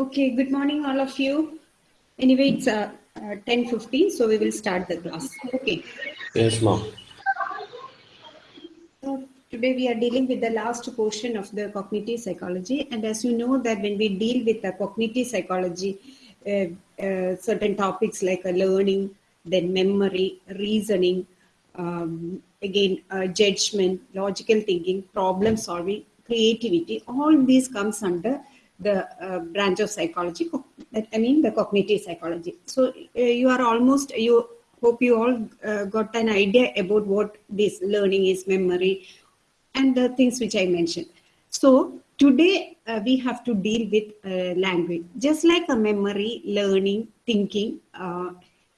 Okay, good morning, all of you. Anyway, it's uh, uh, 10.15, so we will start the class. Okay. Yes, ma'am. So today we are dealing with the last portion of the cognitive psychology. And as you know that when we deal with the cognitive psychology, uh, uh, certain topics like uh, learning, then memory, reasoning, um, again, uh, judgment, logical thinking, problem solving, creativity, all these comes under the uh, branch of psychology, I mean the cognitive psychology. So uh, you are almost, you hope you all uh, got an idea about what this learning is, memory, and the things which I mentioned. So today uh, we have to deal with uh, language, just like a memory, learning, thinking.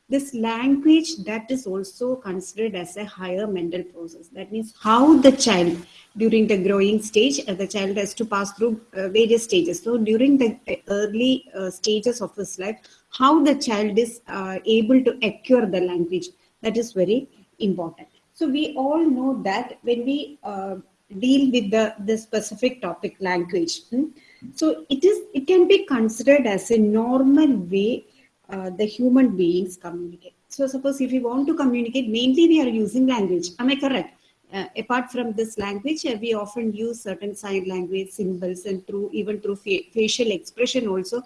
This language that is also considered as a higher mental process. That means how the child during the growing stage, uh, the child has to pass through uh, various stages. So during the uh, early uh, stages of his life, how the child is uh, able to acquire the language, that is very important. So we all know that when we uh, deal with the, the specific topic language, hmm, so it is it can be considered as a normal way uh, the human beings communicate. So suppose if you want to communicate, mainly we are using language. Am I correct? Uh, apart from this language, uh, we often use certain sign language symbols and through even through fa- facial expression also,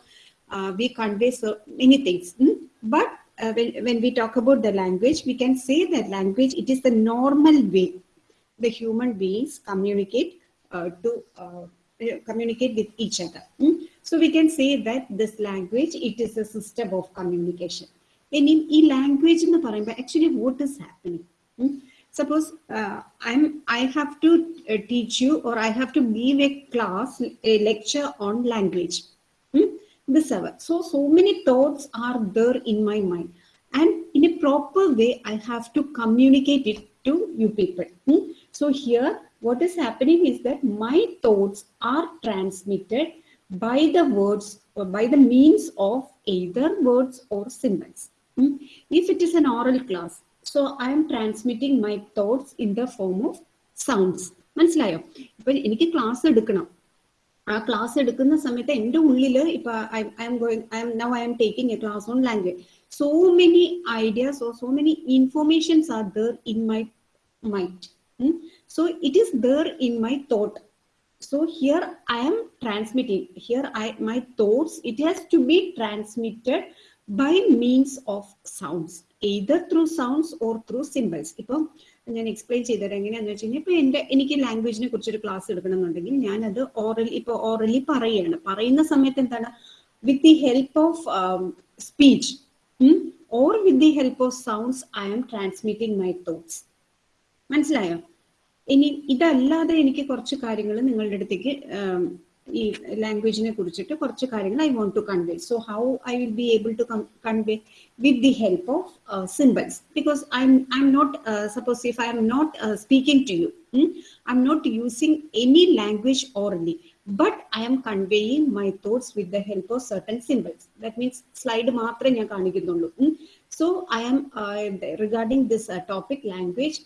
uh, we convey so many things. hmm? But uh, when, when we talk about the language, we can say that language, it is the normal way the human beings communicate uh, to communicate with each other. Hmm? So we can say that this language, it is a system of communication. And in e language, in the actually what is happening? Hmm? Suppose uh, I'm, I have to uh, teach you or I have to give a class, a lecture on language. Hmm? seven. So, so many thoughts are there in my mind. And in a proper way, I have to communicate it to you people. Hmm? So here, what is happening is that my thoughts are transmitted by the words or by the means of either words or symbols. Hmm? If it is an oral class, so I am transmitting my thoughts in the form of sounds. മനസ്സിലായോ ഇപ്പൊ എനിക്ക് class എടുക്കണം ആ class എടുക്കുന്ന സമയത്ത് എൻ്റെ ഉള്ളിൽ ഇപ്പൊ I'm going I'm now I'm taking a class on language so many ideas or so many informations are there in my mind so it is there in my thought so here i am transmitting. Here i my thoughts it has to be transmitted by means of sounds either through sounds or through symbols. ഇപ്പം ഞാൻ explain ചെയ്തത് എങ്ങനെയാന്ന് വെച്ച് കഴിഞ്ഞാൽ ഇപ്പൊ എന്റെ എനിക്ക് ലാംഗ്വേജിനെ കുറിച്ചൊരു ക്ലാസ് എടുക്കണമെന്നുണ്ടെങ്കിൽ ഞാനത് ഓറലി അത് ഇപ്പൊ ഓറലി പറയുകയാണ്. പറയുന്ന സമയത്ത് എന്താണ്? With the help of speech or with the help of sounds I am transmitting my thoughts മനസ്സിലായോ? ഇനി ഇതല്ലാതെ എനിക്ക് കുറച്ച് കാര്യങ്ങൾ നിങ്ങളുടെ അടുത്തേക്ക് ഈ ലാംഗ്വേജിനെ കുറിച്ചിട്ട് കുറച്ച് കാര്യങ്ങൾ I want to convey so how I will be able to convey with the help of symbols because I I'm not suppose if I'm not speaking to you I'm not using any language orally but I'm conveying my thoughts with the help of certain symbols that means slide മാത്രമേ ഞാൻ കാണിക്കുന്നുള്ളൂ so I am regarding this topic language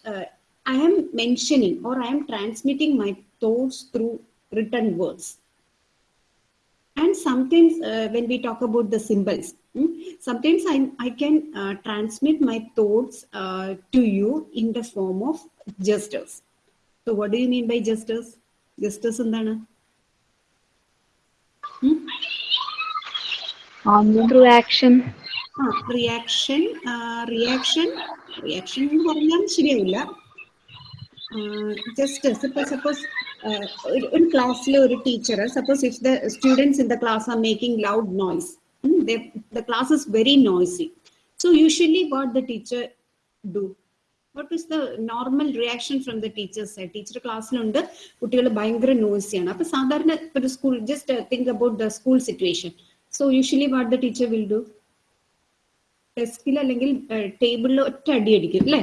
I am mentioning or I am transmitting my thoughts through written words. And sometimes uh, when we talk about the symbols, hmm, sometimes I, I can uh, transmit my thoughts uh, to you in the form of gestures. So what do you mean by gestures? Gestures എന്താണ് through action ആ reaction reaction reaction എന്ന് പറഞ്ഞാൽ ശരിയാവില്ല just suppose suppose ഒരു ക്ലാസ്സിലെ ഒരു teacher suppose if the students in the class are making loud noise the class is very noisy so usually what the teacher do what is the normal reaction from the teacher's side teacher ക്ലാസ്സിലുണ്ട് കുട്ടികൾ ഭയങ്കര നോയ്സിയാണ് അപ്പൊ സാധാരണ ഒരു school just think about the school situation so usually what the teacher will do ഡെസ്കിൽ അല്ലെങ്കിൽ ടേബിളിൽ ഒറ്റ അടി അടിക്കും അല്ലേ?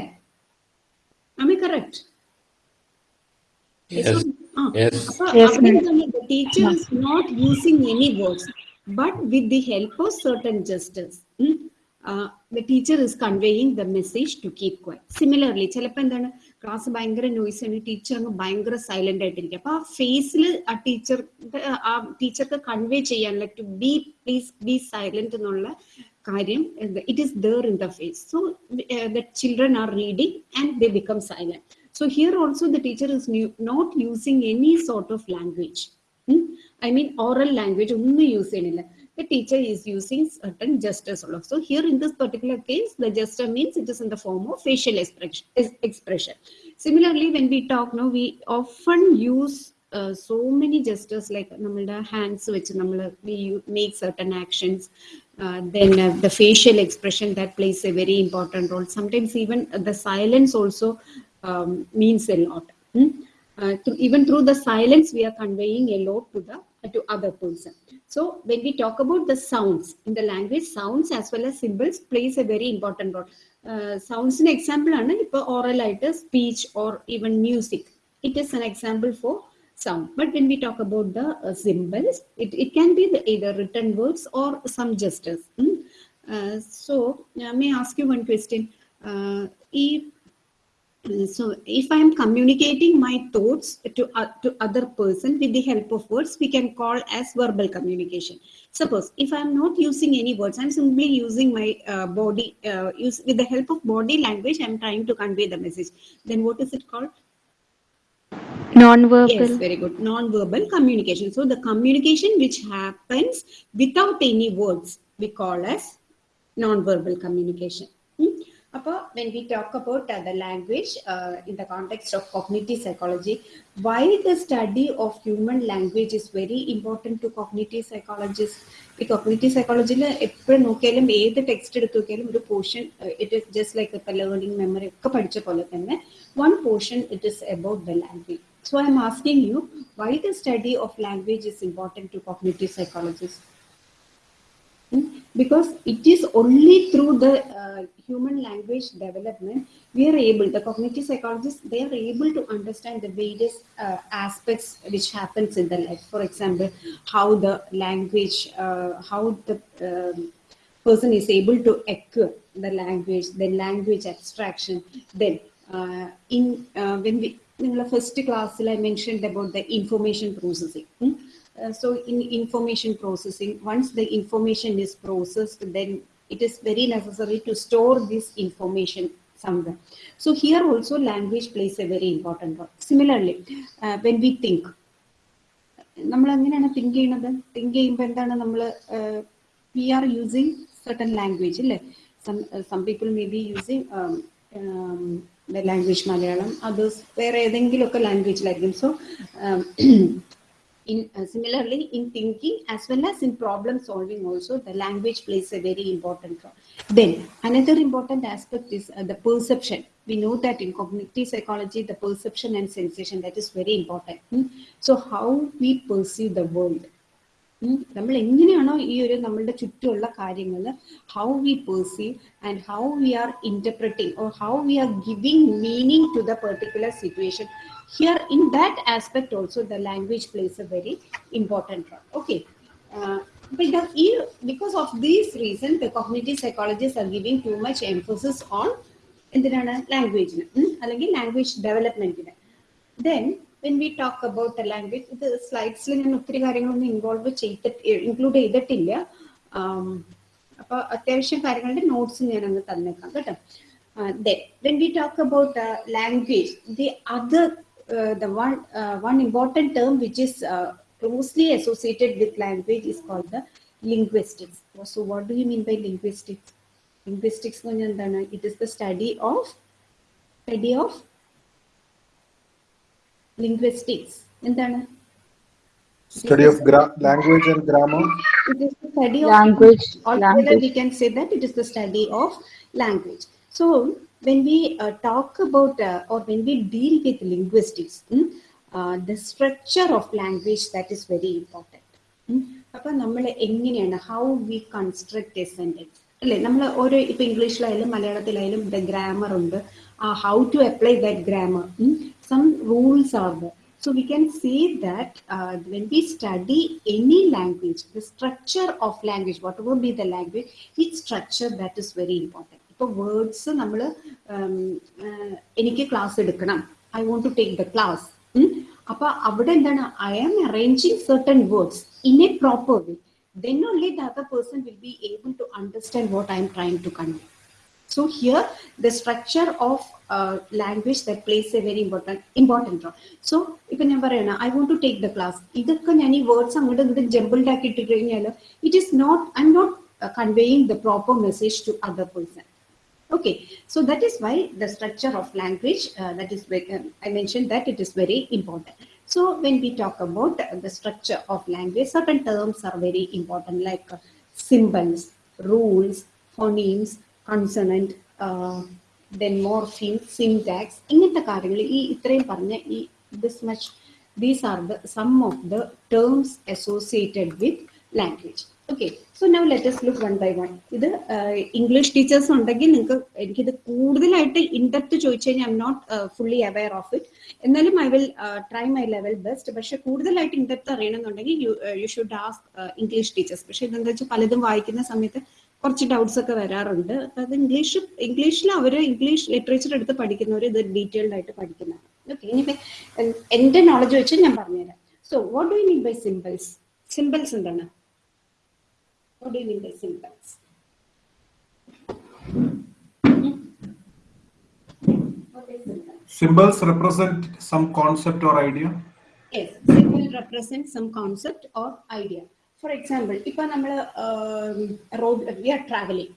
Am I correct Yes. Yes. Yes, the teacher is not using any words but with the help of certain gestures hmm, uh, the teacher is conveying the message to keep quiet. Similarly ചിലപ്പോൾ എന്താണ് class ഭയങ്കര noise ആണ് teacher അങ്ങ് ഭയങ്കര silent ആയിട്ടിരിക്കും. അപ്പൊ ആ ഫേസിൽ ആ ടീച്ചർ ആ ടീച്ചർക്ക് കൺവേ ചെയ്യാൻ like to be please be silent എന്നുള്ള കാര്യം it is there in the face so the children are reading and they become silent So here also the teacher is not using any sort of language I mean oral language ഒന്നും use ചെയ്യണില്ല the teacher is using certain gestures also. So here in this particular case, the gesture means it is in the form of facial expression. expression. Similarly, when we talk now, we often use uh, so many gestures like നമ്മുടെ hands which നമ്മൾ we make certain actions. Uh, then uh, the facial expression that plays a very important role. Sometimes even the silence also um, means a lot. Hmm? Uh, even through the silence, we are conveying a lot to the uh, to other person. So when we talk about the sounds in the language, sounds as well as symbols plays a very important role. Uh, sounds an example, oral either speech or even music. It is an example for sound. But when we talk about the uh, symbols, it, it can be the either written words or some gestures. Hmm? Uh, so may I ask you one question? if so if i am communicating my thoughts to uh, to other person with the help of words we can call as verbal communication. Suppose if i am not using any words i'm simply using my uh, body uh, use with the help of body language i'm trying to convey the message. Then what is it called? Non-verbal. yes very good. Non-verbal communication. So the communication which happens without any words we call as non-verbal communication Hmm? When about uh, the language uh, in the context of cognitive psychology, why the study of human language is very important to cognitive psychologists? ഈ cognitive സൈക്കോളജിയിൽ എപ്പോഴും നോക്കിയാലും ഏത് text എടുത്ത് നോക്കിയാലും ഒരു portion it is just like ഇപ്പം learning memory ഒക്കെ പഠിച്ച പോലെ തന്നെ one portion it is about the language so I'm asking you why the study of language is important to cognitive psychologist because it is only through the uh, human language development we are able the cognitive psychologists they are able to understand the various uh, aspects which happens in the life for example how the language uh, how the um, person is able to acquire the language then language abstraction then uh, in uh, when we in the first class i mentioned about the information processing hmm? Uh, so in information processing, once the information is processed, then it is very necessary to store this information somewhere. So here also language plays a very important role. Similarly, uh, when we think, നമ്മൾ എങ്ങനെയാണ് think ചെയ്യുന്നത് think ചെയ്യുമ്പോൾ എന്താണ് നമ്മൾ we are using certain language അല്ലേ some some people may be using the language Malayalam others വേറെ ഏതെങ്കിലുമൊക്കെ ലാംഗ്വേജിലായിരിക്കും so in uh, similarly in thinking as well as in problem solving also the language plays a very important role then another important aspect is uh, the perception we know that in cognitive psychology the perception and sensation that is very important Hmm? so how we perceive the world നമ്മൾ എങ്ങനെയാണോ ഈ ഒരു നമ്മളുടെ ചുറ്റുമുള്ള കാര്യങ്ങൾ how we perceive and how we are interpreting or how we are giving meaning to the particular situation here also the language plays a very important role. Okay. Uh, but the, because of these reasons the cognitive psychologists are giving too much emphasis on എന്തിനാണ്? ലാംഗ്വേജിന് അല്ലെങ്കിൽ language ഡെവലപ്മെന്റിന് then when we talk about the language ഇത് സ്ലൈഡ്സിൽ ഞാൻ ഒത്തിരി കാര്യങ്ങളൊന്നും involve ചെയ്തിട്ട് include ചെയ്തിട്ടില്ല. അപ്പൊ അത്യാവശ്യം കാര്യങ്ങളുടെ നോട്ട്സ് ഞാൻ അങ്ങ് തന്നേക്കാം. കേട്ടോ. Then when we talk about language the other Uh, the one uh, one important term which is uh, closely associated with language is called the linguistics. So what do you mean by linguistics? Linguistics, it is the study of study of linguistics. Study of language and grammar. It is the study of language. Altogether, language. we can say that it is the study of language. So when we uh, talk about uh, or when we deal with linguistics hmm, uh, the structure of language that is very important. അപ്പൊ നമ്മൾ എങ്ങനെയാണ് how we construct a sentence അല്ലെ നമ്മൾ ഓരോ ഇപ്പൊ ഇംഗ്ലീഷിലായാലും മലയാളത്തിലായാലും the grammar ഉണ്ട് how to apply that grammar some rules are the So we can say that uh, when we study any language, the structure of language, whatever be the language, its structure that is very important. ഇപ്പൊ words നമ്മൾ എനിക്ക് class എടുക്കണം I want to take the class അപ്പൊ അവിടെ എന്താണ് I am arranging certain words in a proper way then only the other person will be able to understand what I am trying to convey. So here, the structure of uh, language that plays a very important important role. So ഇപ്പൊ ഞാൻ പറയണ I want to take the class ഇതൊക്കെ ഞാൻ ഈ words അങ്ങോട്ട് ഇങ്ങോട്ട് jumbled ആക്കി ഇട്ട് കഴിഞ്ഞാൽ it is not I'm not conveying the proper message to other person Okay, so that is why the structure of language, uh, that is, very- um, I mentioned that it is very important. So when we talk about the structure of language, certain terms are very important like uh, symbols, rules, phonemes, consonant, uh, then morpheme, syntax. ഇങ്ങനത്തെ കാര്യങ്ങൾ ഈ ഇത്രയും പറഞ്ഞ ഈ this much, these are the some of the terms associated with language. okay so now let's look one by one ഇത് English teachers ഉണ്ടെങ്കിൽ നിങ്ങൾക്ക് എനിക്കിത് കൂടുതലായിട്ട് ഇൻഡെപ്ത് ചോദിച്ചു കഴിഞ്ഞാൽ I not fully aware of it എന്നാലും I will try my level best പക്ഷെ കൂടുതലായിട്ട് ഇൻഡെപ്ത് അറിയണമെന്നുണ്ടെങ്കിൽ you you should ask English teachers പക്ഷെ ഇതെന്താ വെച്ചാൽ പലതും വായിക്കുന്ന സമയത്ത് കുറച്ച് ഡൗട്ട്സ് ഒക്കെ വരാറുണ്ട്. അപ്പൊ അത് ഇംഗ്ലീഷ് ഇംഗ്ലീഷിൽ അവർ ഇംഗ്ലീഷ് ലിറ്ററേച്ചർ എടുത്ത് പഠിക്കുന്നവർ ഇത് ഡീറ്റെയിൽഡ് ആയിട്ട് പഠിക്കുന്നതാണ്. ഓക്കെ ഇനി എന്റെ നോളജ് വെച്ച് ഞാൻ പറഞ്ഞുതരാം. So what do you mean by symbols symbols എന്താണ്? What in the by symbols? Symbol? Represent some concept or idea. Yes, symbol represents some concept or idea. For example, if we are road, we are traveling.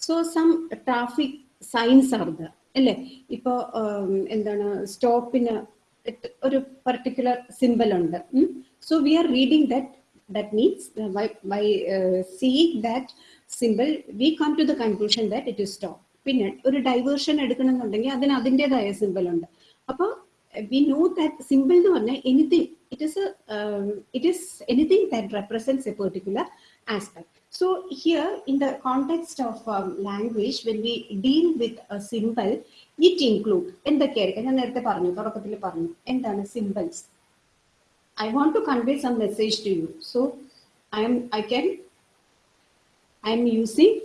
So some traffic signs are the അല്ലേ ഇപ്പൊ um, എന്താണ് സ്റ്റോപ്പിന് ഒരു particular symbol ഉണ്ട് so we are reading that that means uh, by, by uh, seeing that symbol we come to the conclusion that it is stop പിന്നെ ഒരു diversion എടുക്കണമെന്നുണ്ടെങ്കിൽ അതിന് അതിന്റെതായ സിമ്പിൾ ഉണ്ട്. അപ്പോൾ വി നോ ദാറ്റ് സിമ്പിൾ എന്ന് പറഞ്ഞാൽ anything it is it is anything that represents a particular aspect so here in the context of language when we deal with a symbol it include എന്തൊക്കെയായിരിക്കും? ഞാൻ നേരത്തെ പറഞ്ഞു തുടക്കത്തിൽ പറഞ്ഞു. എന്താണ് symbols I want to convey some message to you. So I am I can I am using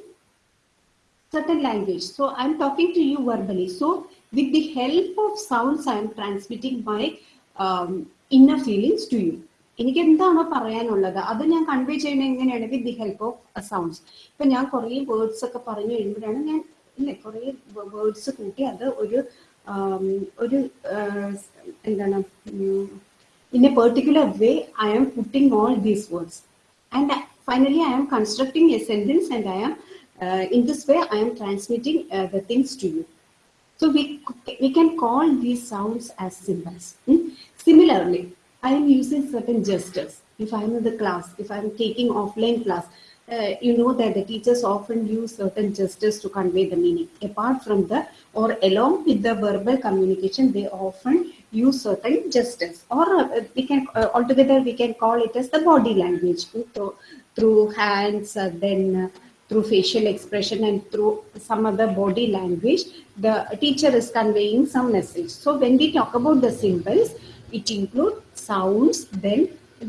certain language. So I'm talking to you verbally. So with the help of sounds, I am transmitting my um, inner feelings to you. എനിക്ക് എന്താണോ പറയാനുള്ളത് അത് ഞാൻ convey ചെയ്യണ എങ്ങനെയാണ് with the help of sounds ഇപ്പൊ ഞാൻ കുറേ വേർഡ്സ് ഒക്കെ പറഞ്ഞു കഴിയുമ്പോഴാണ് ഞാൻ ഇല്ലേ കുറേ വേർഡ്സ് കൂട്ടി അത് ഒരു ഒരു എന്താണ് in a particular way, I am putting all these words. And finally, I am constructing a sentence and I am, uh, in this way, I am transmitting uh, the things to you. So we, we can call these sounds as symbols. Hmm? Similarly, I am using certain gestures. If I am in the class, if I am taking offline class, uh, you know that the teachers often use certain gestures to convey the meaning. Apart from the, or along with the verbal communication, they often use certain gestures. Or uh, we can, uh, altogether, we can call it as the body language. So, through hands, uh, then uh, through facial expression and through some other body language, the teacher is conveying some message. So when we talk about the symbols, it includes sounds, then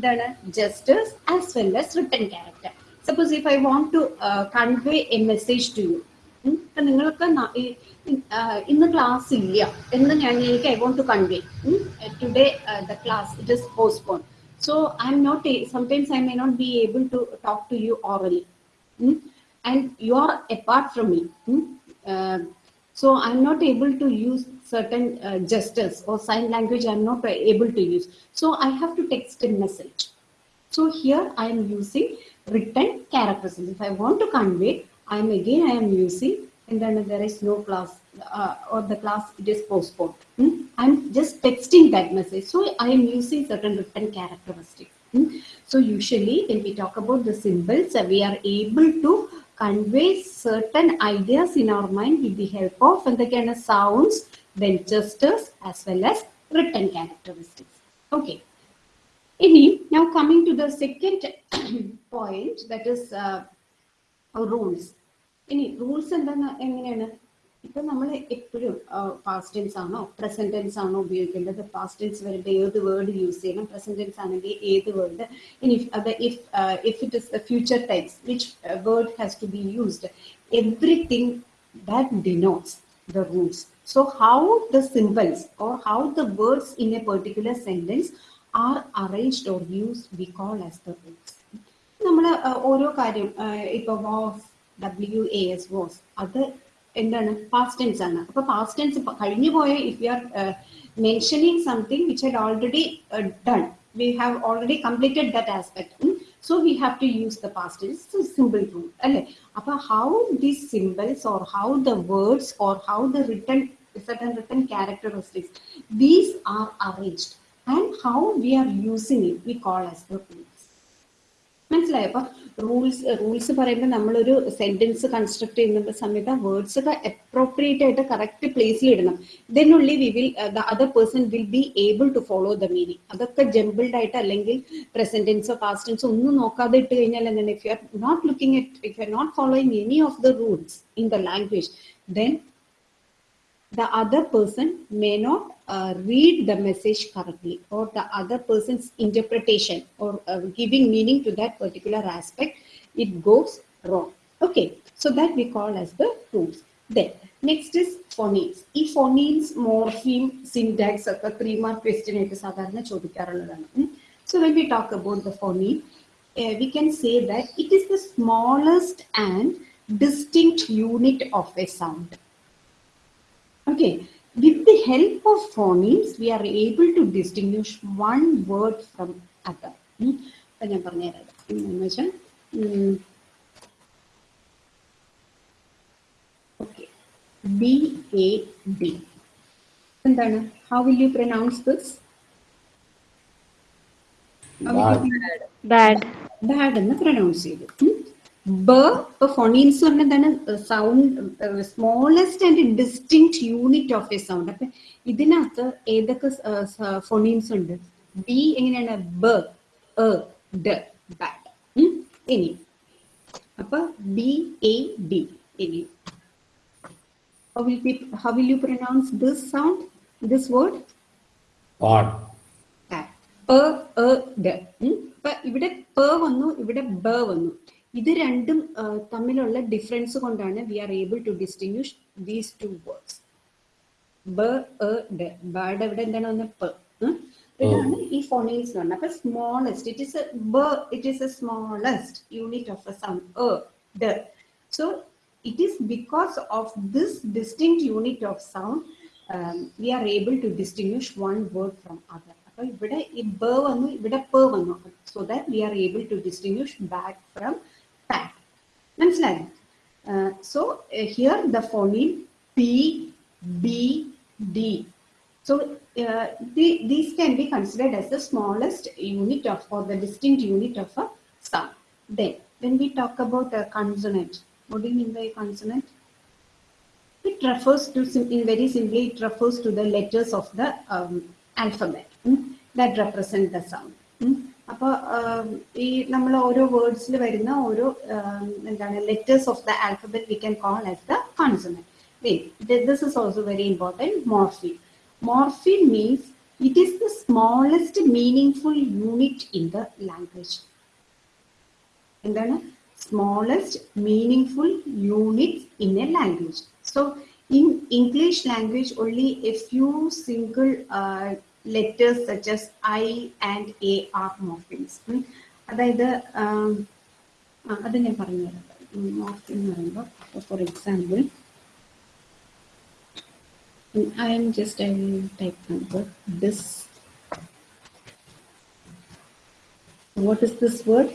the gestures as well as written character. Suppose if I want to uh, convey a message to you, ഉം, ഇപ്പൊ നിങ്ങൾക്ക് ന- ഈ- E- ആ, ഇന്ന് class ഇല്ല എന്ന് ഞാൻ എനിക്ക് I want to convey today the class it is postpone so I'm not sometimes I may not be able to talk to you orally and you are apart from me. Hmm? Uh, so I'm not able to use certain uh, gestures or sign language. I'm not uh, able to use. So I have to text a message. So here I am using written characters. If I want to convey, I am again I am using, and then there is no class uh, or the class it is postponed. Hmm? I'm just texting that message. So I am using certain written characteristics. Hmm? So usually when we talk about the symbols, we are able to convey certain ideas in our mind with the help of and again sounds, then gestures as well as written characteristics. Okay. Ini, now coming to the second point, that is uh, rules. ഇനി rules എന്താ എങ്ങനെയാണ്? ഇപ്പൊ നമ്മൾ എപ്പോഴും past tense ആണോ present tense ആണോ ഉപയോഗിക്കേണ്ടത്? Past tense വരുമ്പോൾ ഏത് വേർഡ് യൂസ് ചെയ്യണം? പ്രസന്റ് ടെൻസ് ആണെങ്കിൽ ഏത് വേർഡ് ഇനി അത് if if it is future times which word has to be used everything that denotes the rules so how the symbols or how the words in a particular sentence are arranged or used, we call as the rules നമ്മൾ ഓരോ കാര്യം ഇപ്പൊ was W A S was അത് എന്താണ് past tense ആണ് അപ്പൊ past tense കഴിഞ്ഞു പോയ if you are mentioning something which had already done we have already completed that aspect so we have to use the past tense it's a simple rule അല്ലേ അപ്പൊ how these symbols or how the words or how the written certain written characteristics these are arranged and how we are using it we call as the rules മനസ്സിലായോ അപ്പൊ Rules rules പറയുമ്പോൾ നമ്മളൊരു sentence construct ചെയ്യുന്ന സമയത്ത് ആ words ഒക്കെ appropriate ആയിട്ട് correct പ്ലേസിൽ ഇടണം. ദെൻ ഉള്ളി we will the other person will be able to follow the meaning അതൊക്കെ ജംബിൾഡ് ആയിട്ട് അല്ലെങ്കിൽ പ്രസന്റൻസോ പാസ്റ്റൻസോ ഒന്നും നോക്കാതെ ഇട്ട് കഴിഞ്ഞാൽ എന്താണ്? If you are not looking at if you are not following any of the rules in the language then the other person may not uh, read the message correctly or the other person's interpretation or uh, giving meaning to that particular aspect it goes wrong okay so that we call as the rules then next is phonemes ഈ phonemes morpheme syntax ഒക്കെ three mark question ആയിട്ട് സാധാരണ ചോദിക്കാറുള്ളതാണ് so when we talk about the phoneme uh, we can say that it is the smallest and distinct unit of a sound Okay, with the help of phonemes, we are able to distinguish one word from other. ഉം. അപ്പൊ ഞാൻ പറഞ്ഞുതരാം എന്ന് വെച്ചാൽ okay B A D എന്താണ് how will you pronounce this Bad. Bad എന്ന് pronounce ചെയ്തു ബ ഇപ്പൊ ഫോണീൻസ് പറഞ്ഞ എന്താണ് sound smallest and distinct unit of a sound അപ്പൊ ഇതിനകത്ത് ഏതൊക്കെ ഫോണീൻസ് ഉണ്ട്? ബി എങ്ങനെയാണ്? ബ ഡ ബാഡ് ഇനി. അപ്പൊ ബി എ ഡി ഇനി. How will, we, how will you pronounce this sound? This word? Pod ഉം. ഇപ്പൊ ഇവിടെ പ വന്നു ഇവിടെ ബ വന്നു. ഇത് രണ്ടും ആ, തമ്മിലുള്ള ഡിഫറൻസ് കൊണ്ടാണ് we are able to distinguish these two words ബ എ ഡ ബയുടെ ഇവിടെ എന്താണ് വന്ന പ ഉം. ഇതാണ് ഈ ഫോണീൻസ് പറഞ്ഞത് അപ്പൊ സ്മോളസ്റ്റ് ഇറ്റ് ഇസ് ബ it is a smallest unit of a sound A da so it is because of this distinct unit of sound um, we are able to distinguish one word from other അപ്പൊ ഇവിടെ ഈ ബ വന്നു ഇവിടെ പ വന്നു so that we are able to distinguish back from pack മനസ്സിലായോ so here the phoneme P B D So uh, the, these can be considered as the smallest unit of or the distinct unit of a sound. Then when we talk about a consonant, what do you mean by consonant? It refers to, sim- in very simply, it refers to the letters of the um, alphabet mm, that represent the sound. അപ്പോൾ ഈ നമ്മൾ ഓരോ വേർഡ്സിൽ വരുന്ന ഓരോ എന്താണ് letters of the alphabet we can call as the consonant this is also very important morph morpheme means it is the smallest meaning unit in the language എന്താണ്? Smallest meaning full unit in a language so in English language only a few single Letters such as I and a are morphemes അതായത് ആം, ആ, അത് ഞാൻ പറഞ്ഞു തരാം morphine എന്ന് പറയുമ്പോൾ for example I am just I will type number this. What is this word?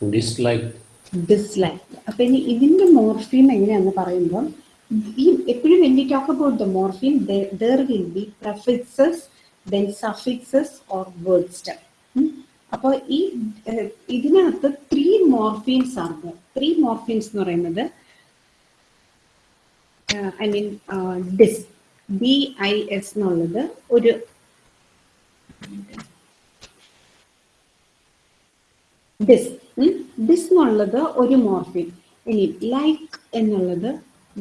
Dislike. Dislike. അപ്പൊ ഇനി ഇതിന്റെ മോർഫീം എങ്ങനെയാന്ന് പറയുമ്പോൾ ഈ എപ്പോഴും when we talk about the morpheme there will be prefixes then suffixes or word stem അപ്പോൾ ഈ ഇതിനകത്ത് ത്രീ മോർഫീൻസ് ആണ്. ത്രീ മോർഫീൻസ് എന്ന് പറയുന്നത് I mean dis B I S എന്നുള്ളത് ഒരു ഡിസ് ഡിസ് എന്നുള്ളത് ഒരു മോർഫീൻ ഇനി ലൈക്ക് എന്നുള്ളത്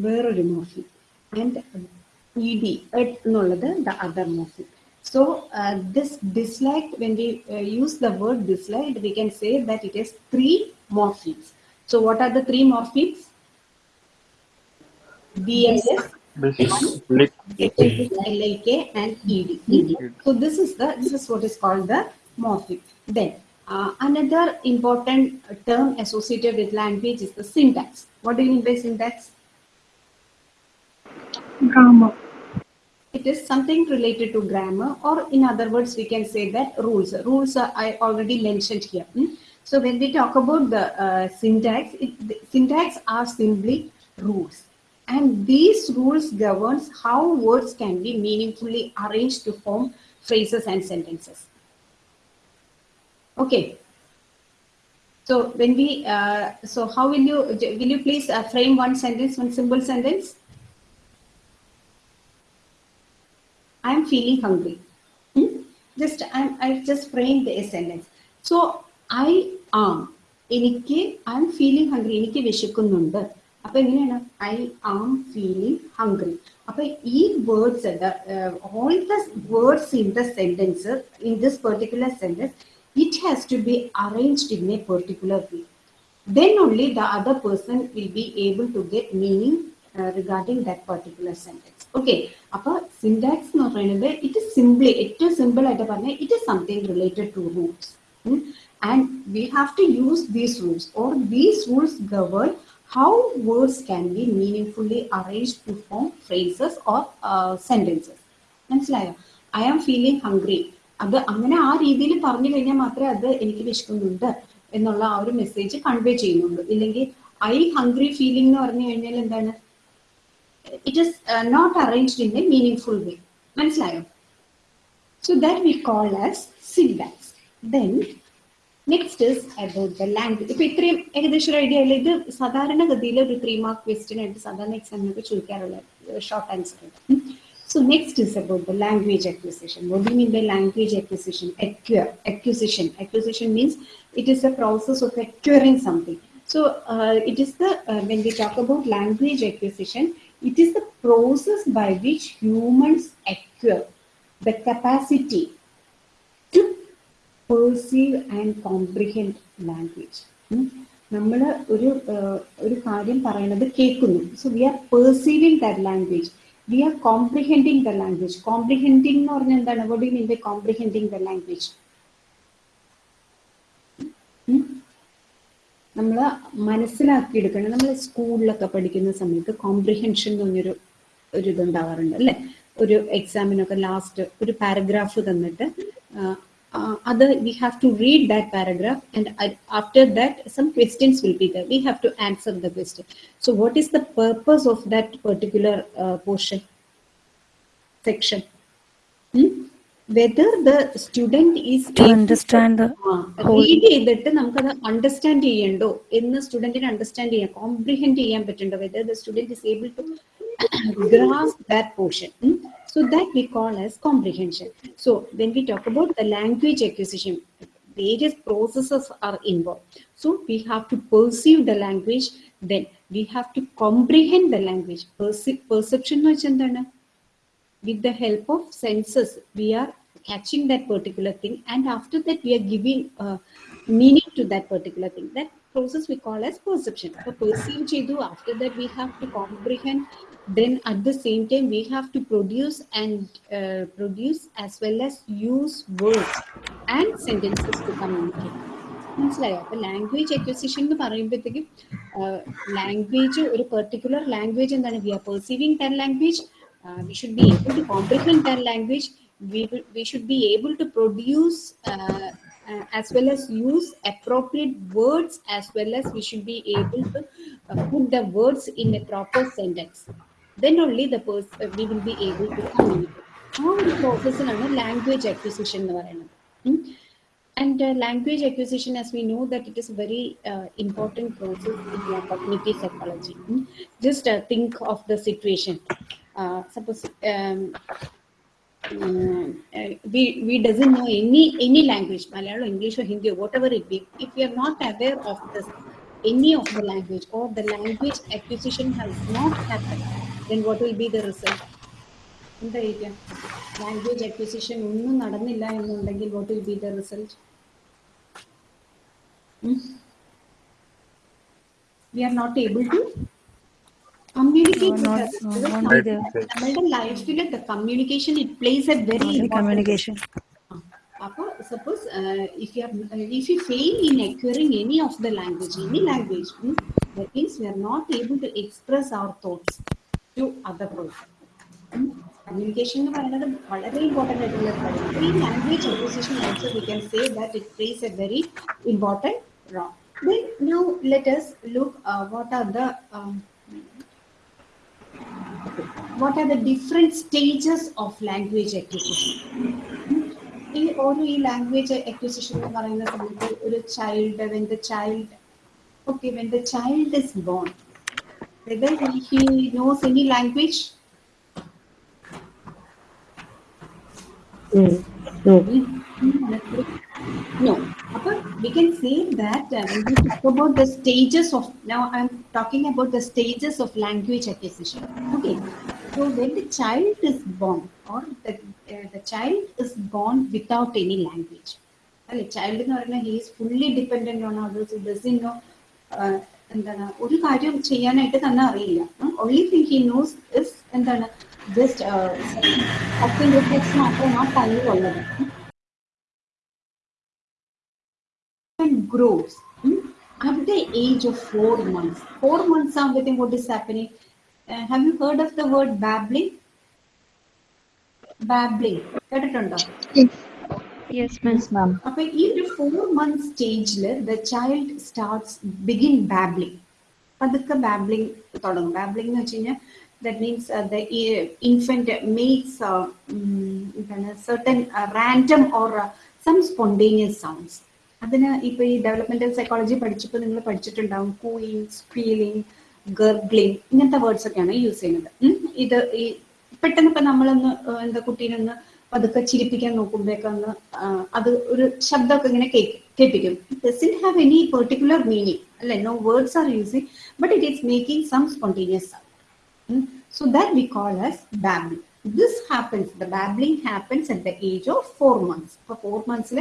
വേറൊരു മോർഫിൻ ആൻഡ് ഇ ഡി എന്നുള്ളത് the other morpheme so this dislike when we use the word dislike we can say that it is three morphemes So what are the three morphemes? BLS, This, LLK and ED. So this is the this is what is called the morpheme. Then uh, another important term associated with language is the syntax. What do you mean by syntax? Grammar. It is something related to grammar, or in other words, we can say that rules. Rules are, I already mentioned here. hmm? So when we talk about the uh, syntax, it, the syntax are simply rules, and these rules governs how words can be meaningfully arranged to form phrases and sentences. Okay. So when we, uh, so how will you, will you please uh, frame one sentence, one simple sentence? I am feeling hungry. Hmm? Just I, I just framed a sentence. So I am. എനിക്ക് I M feeling hungry എനിക്ക് വിശക്കുന്നുണ്ട് അപ്പൊ എങ്ങനെയാണ് I am feeling hungry അപ്പൊ ഈ words all the words in the sentence in this particular sentence it has to be arranged in a particular way then only the other person will be able to get meaning uh, regarding that particular sentence. Okay, അപ്പോൾ syntax എന്ന് പറയുന്നത് it simply ഏറ്റവും simple ആയിട്ട് പറഞ്ഞാൽ it is something related to rules and we have to use these rules or these rules govern how words can be meaning arrange to form phrases or sentences മനസ്സിലായോ? I am feeling hungry അത് അങ്ങനെ ആ രീതിയിൽ പറഞ്ഞു കഴിഞ്ഞാൽ മാത്രമേ അത് എനിക്ക് വിശക്കുന്നുണ്ട് എന്നുള്ള ആ ഒരു മെസ്സേജ് കൺവേ ചെയ്യുന്നുള്ളൂ. ഇല്ലെങ്കിൽ ഐ ഹംഗ്രി ഫീലിംഗ് എന്ന് പറഞ്ഞു കഴിഞ്ഞാൽ എന്താണ്? It is not arranged in a meaning full way മനസ്സിലായോ so that we call as syntax then next is about the language ഇപ്പൊ ഇത്രയും ഏകദേശം ഒരു ഐഡിയ അല്ല ഇത് സാധാരണഗതിയിൽ ഒരു ത്രീ മാർക്ക് ക്വസ്റ്റ്യൻ ആയിട്ട് സാധാരണ എക്സാമിനൊക്കെ ചോദിക്കാറുള്ള ഷോർട്ട് ആൻസർ ഉണ്ട് So next is about the language acquisition. What do you mean by language acquisition? Acquire, acquisition. Acquisition means it is a process of acquiring something. So uh, it is the uh, when we talk about language acquisition, it is the process by which humans acquire the capacity to perceive and comprehend language. നമ്മൾ ഒരു ഒരു കാര്യം പറയുന്നത് കേൾക്കുന്നു. So we are perceiving that language we are comprehending the language comprehending എന്ന് പറഞ്ഞാൽ എന്താണ്? What you mean by comprehending the language നമ്മൾ മനസ്സിലാക്കിയെടുക്കണം. നമ്മൾ സ്കൂളിലൊക്കെ പഠിക്കുന്ന സമയത്ത് കോംപ്രിഹെൻഷൻ എന്ന് പറഞ്ഞൊരു ഒരു ഇതുണ്ടാവാറുണ്ട് അല്ലേ? ഒരു എക്സാമിനൊക്കെ ലാസ്റ്റ് ഒരു പാരഗ്രാഫ് തന്നിട്ട് അത് we have to read that paragraph and after that some questions will be there we have to answer the question so what is the purpose of that particular portion section Whether the student is To understand the read ചെയ്തിട്ട് നമുക്കത് understand ചെയ്യണ്ടോ എന്ന് സ്റ്റുഡന്റിന് understand ചെയ്യാൻ comprehend ചെയ്യാൻ പറ്റുന്നുണ്ടോ whether the student is able to grasp that portion. Hmm? So that we call as comprehension. So when we talk about the language acquisition, various processes are involved. So we have to perceive the language, then we have to comprehend the language. Perce- perception എന്ന് വെച്ചാൽ എന്താണ് with the help of senses we are catching that particular thing and after that we are giving uh, meaning to that particular thing that process we call as perception so perceive chedu after that we have to comprehend then at the same time we have to produce and uh, produce as well as use words and sentences to communicate മനസ്സിലായോ അപ്പൊ language acquisition എന്ന് പറയുമ്പോഴത്തേക്കും language ഒരു particular language എന്താണ് we are perceiving that language we should be able to comprehend that language we will, we should be able to produce uh, uh, as well as use appropriate words as well as we should be able to uh, put the words in a proper sentence then only the person uh, we will be able to communicate ആ ഒരു പ്രോസസ്സിനാണ് language acquisition എന്ന് പറയുന്നത് ഉം. And uh, language acquisition, as we know, that it is a very uh, important process in uh, cognitive psychology. Hmm? we we doesn't know any any language, Malayalam, English, or Hindi, or whatever it be. If we are not aware of this, any of the language, or the language acquisition has not happened, then what will be the result? എന്തായിരിക്കാം language acquisition ഒന്നും നടന്നില്ല എന്നുണ്ടെങ്കിൽ what will be the result we are not able to communicate No, with not- others. no, Because won't be നമ്മ- there. നമ്മളുടെ ലൈഫിൽ the communication it plays a very Only important communication. അപ്പോൾ suppose if you if you fail in acquiring any of the language any language that means we are not able to express our thoughts to other person communication എന്ന് പറയുന്നത് വളരെ important ആയിട്ടുള്ള കാര്യം ഈ language acquisition also we can say that it plays a very important role Then now let us look uh, what are the um, what are the different stages of language acquisition. ഈ ഓരോ ഈ language acquisition എന്ന് പറയുന്ന സമയത്ത് ഒരു child when the child okay when the child is born whether he, he knows any language no Upper, we can say that uh, when we talk about the stages of now i'm talking about the stages of language acquisition okay so when the child is born or the, uh, the child is born without any language അല്ലെ child എന്ന് പറയുന്നത് he's fully dependent on others doesn't know എന്താണ് ഒരു കാര്യം ചെയ്യാനായിട്ട് തന്നെ അറിയില്ല only thing he knows is എന്താണ് ജസ്റ്റ് അക്ഷൻ റിഫ്ലെക്സ് മാത്രമാണ് ആ grows hmm, at the age of four months. Four months ആകുമ്പോഴത്തേക്കും what is happening? Uh, have you heard of the word babbling? Babbling. കേട്ടിട്ടുണ്ടോ Yes, ma'am. അപ്പൊ ഈ ഒരു four month സ്റ്റേജിൽ the child starts begin babbling പതുക്കെ babbling തുടങ്ങും babbling എന്ന് വെച്ച് കഴിഞ്ഞാൽ that means the infant makes എന്താണ് certain random or some spontaneous sounds അതിന് ഇപ്പൊ ഈ ഡെവലപ്മെന്റൽ സൈക്കോളജി പഠിച്ചപ്പോൾ നിങ്ങൾ പഠിച്ചിട്ടുണ്ടാവും കൂയിങ് ഫീലിംഗ് ഗർഗ്ലിംഗ് ഇങ്ങനത്തെ വേർഡ്സ് ഒക്കെയാണ് യൂസ് ചെയ്യുന്നത്. ഇത് ഈ പെട്ടെന്ന് ഇപ്പൊ നമ്മളൊന്ന് എന്താ കുട്ടീനെ ഒന്ന് പതുക്കെ ചിരിപ്പിക്കാൻ നോക്കുമ്പോഴേക്കൊന്ന് അത് ഒരു ശബ്ദമൊക്കെ ഇങ്ങനെ കേൾപ്പിക്കും. Doesn't have any particular meaning അല്ലെ? No words are using but it is making some spontaneous so that we call as call this happens the happens, happens at the age of four months four months. മന്ത്സിൽ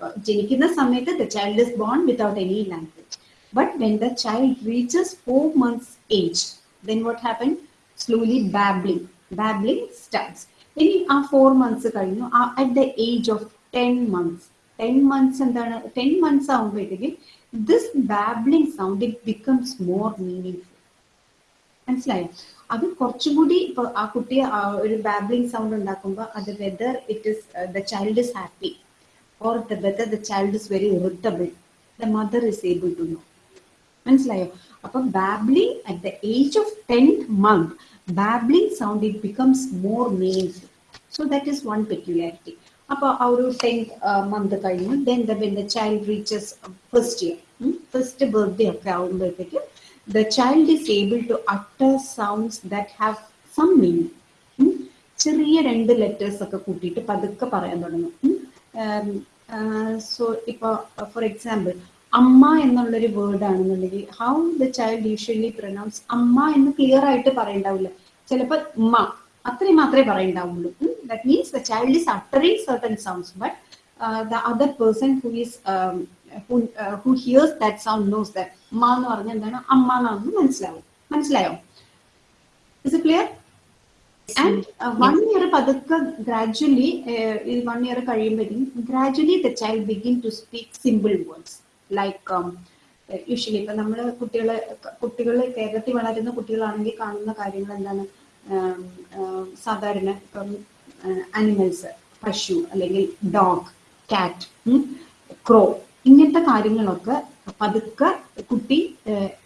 months, ജനിക്കുന്ന സമയത്ത് the child is born without any language. But when the child reaches four months age, then what happened? Slowly babbling. Babbling starts. ഇനി ആ four months കഴിഞ്ഞു at the age of ten months ten months എന്താണ് ten months ആകുമ്പോഴത്തേക്കും this babbling sound it becomes more meaning മനസ്സിലായോ അത് കുറച്ചും കൂടി ഇപ്പൊ ആ കുട്ടി ആ ഒരു ബാബ്ലിംഗ് സൗണ്ട് ഉണ്ടാക്കുമ്പോൾ അത് whether it is the child is happy or the whether the child is very irritable the mother is able to know മനസ്സിലായോ? അപ്പൊ babbling at the age of tenth month babbling sound it becomes more meaningful so that is one peculiarity അപ്പൊ ആ ഒരു tenth month കഴിഞ്ഞു. Then the when the child reaches first year first birthday ഒക്കെ ആകുമ്പോഴത്തേക്കും the child is able to utter sounds that have some meaning. ഉം. ചെറിയ രണ്ട് letters ഒക്കെ കൂട്ടിയിട്ട് പതുക്കെ പറയാൻ തുടങ്ങും. സോ ഇപ്പൊ ഫോർ എക്സാമ്പിൾ അമ്മ എന്നുള്ളൊരു വേർഡ് ആണെന്നുണ്ടെങ്കിൽ how the child usually pronounce അമ്മ എന്ന് ക്ലിയർ ആയിട്ട് പറയണ്ടാവില്ല. ചിലപ്പോൾ ഉമ്മ അത്രയും മാത്രമേ പറയണ്ടാവുള്ളൂ. That means the child is uttering certain sounds but the other person who is who hears that sound knows sound ഉമ്മ എന്ന് പറഞ്ഞാൽ എന്താണ്? അമ്മ എന്നാണെന്ന് മനസ്സിലാവും. മനസ്സിലായോ? Is it clear and one year പതുക്കെ ഗ്രാജുവലി ഈ വൺ ഇയർ കഴിയുമ്പോഴത്തേക്കും gradually the child begin to speak simple words like usually ഇപ്പൊ നമ്മൾ കുട്ടികളെ കുട്ടികൾ കേരളത്തിൽ വളരുന്ന കുട്ടികളാണെങ്കിൽ കാണുന്ന കാര്യങ്ങൾ എന്താണ്? സാധാരണ ഇപ്പം അനിമൽസ് പശു അല്ലെങ്കിൽ ഡോഗ് കാറ്റ് ക്രോ ഇങ്ങനത്തെ കാര്യങ്ങളൊക്കെ പതുക്കെ കുട്ടി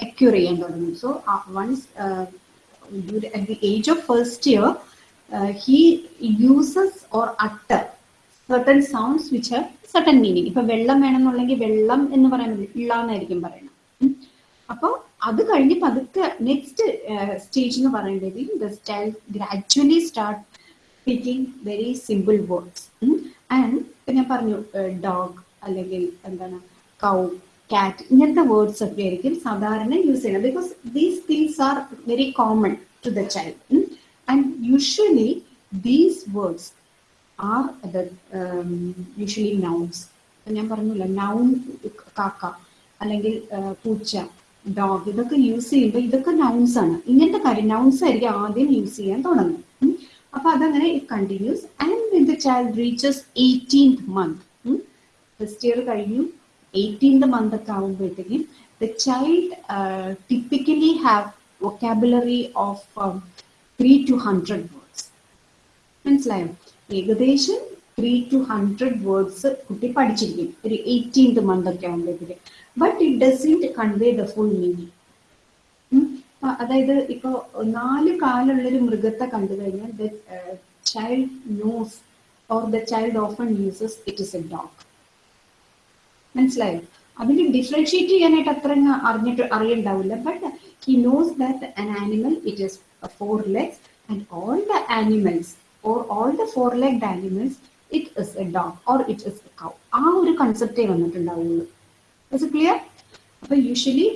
അക്യൂർ ചെയ്യാൻ തുടങ്ങും. So once at the age of first year uh, he uses or utter certain sounds which have certain meaning. ഇപ്പൊ വെള്ളം വേണമെന്നുണ്ടെങ്കിൽ വെള്ളം എന്ന് പറയുന്നത് ഇള്ള എന്നായിരിക്കും പറയണം ഉം. അപ്പൊ അത് കഴിഞ്ഞ് പതുക്കെ നെക്സ്റ്റ് സ്റ്റേജ് എന്ന് പറയുമ്പോഴത്തേക്കും the child gradually start speaking very simple words and ഞാൻ പറഞ്ഞു ഡോഗ് അല്ലെങ്കിൽ എന്താണ് കൗ കാറ്റ് ഇങ്ങനത്തെ വേർഡ്സ് ഒക്കെ ആയിരിക്കും സാധാരണ യൂസ് ചെയ്യുന്നത്. Because these things are very common to the child and usually these words are the usually nouns ഞാൻ പറഞ്ഞില്ല നൗൺ കാക്ക അല്ലെങ്കിൽ പൂച്ച ഡോഗ് ഇതൊക്കെ യൂസ് ചെയ്യുമ്പോൾ ഇതൊക്കെ നൗൺസ് ആണ്. ഇങ്ങനത്തെ കാര്യം നൗൺസ് ആയിരിക്കും ആദ്യം യൂസ് ചെയ്യാൻ തുടങ്ങും ഉം. അപ്പൊ അതങ്ങനെ continues and the child reaches eighteenth month first year കഴിഞ്ഞു എയ്റ്റീൻത് മന്ത് ഒക്കെ ആകുമ്പോഴത്തേക്കും the child typically have vocabulary of three two hundred words മനസ്സിലായോ? ഏകദേശം ത്രീ ടു ഹൺഡ്രഡ് വേർഡ്സ് കുട്ടി പഠിച്ചിരിക്കും. ഒരു എയ്റ്റീൻത് മന്ത് ഒക്കെ ആകുമ്പോഴത്തേക്ക് but it doesn't convey the full meaning അതായത് ഇപ്പോ നാല് കാലുള്ളൊരു മൃഗത്തെ കണ്ടു കഴിഞ്ഞാൽ the child knows or the child often uses it is a dog മനസ്സിലായോ അതിന് ഡിഫറൻഷിയേറ്റ് ചെയ്യാനായിട്ട് അത്ര അങ്ങ് അറിഞ്ഞിട്ട് അറിയണ്ടാവില്ല but he knows that an animal it is four legs and all the animals or all the four legged animals it is a dog or it is a cow ആ ഒരു കൺസെപ്റ്റേ വന്നിട്ടുണ്ടാവുള്ളൂ is clear അപ്പൊ usually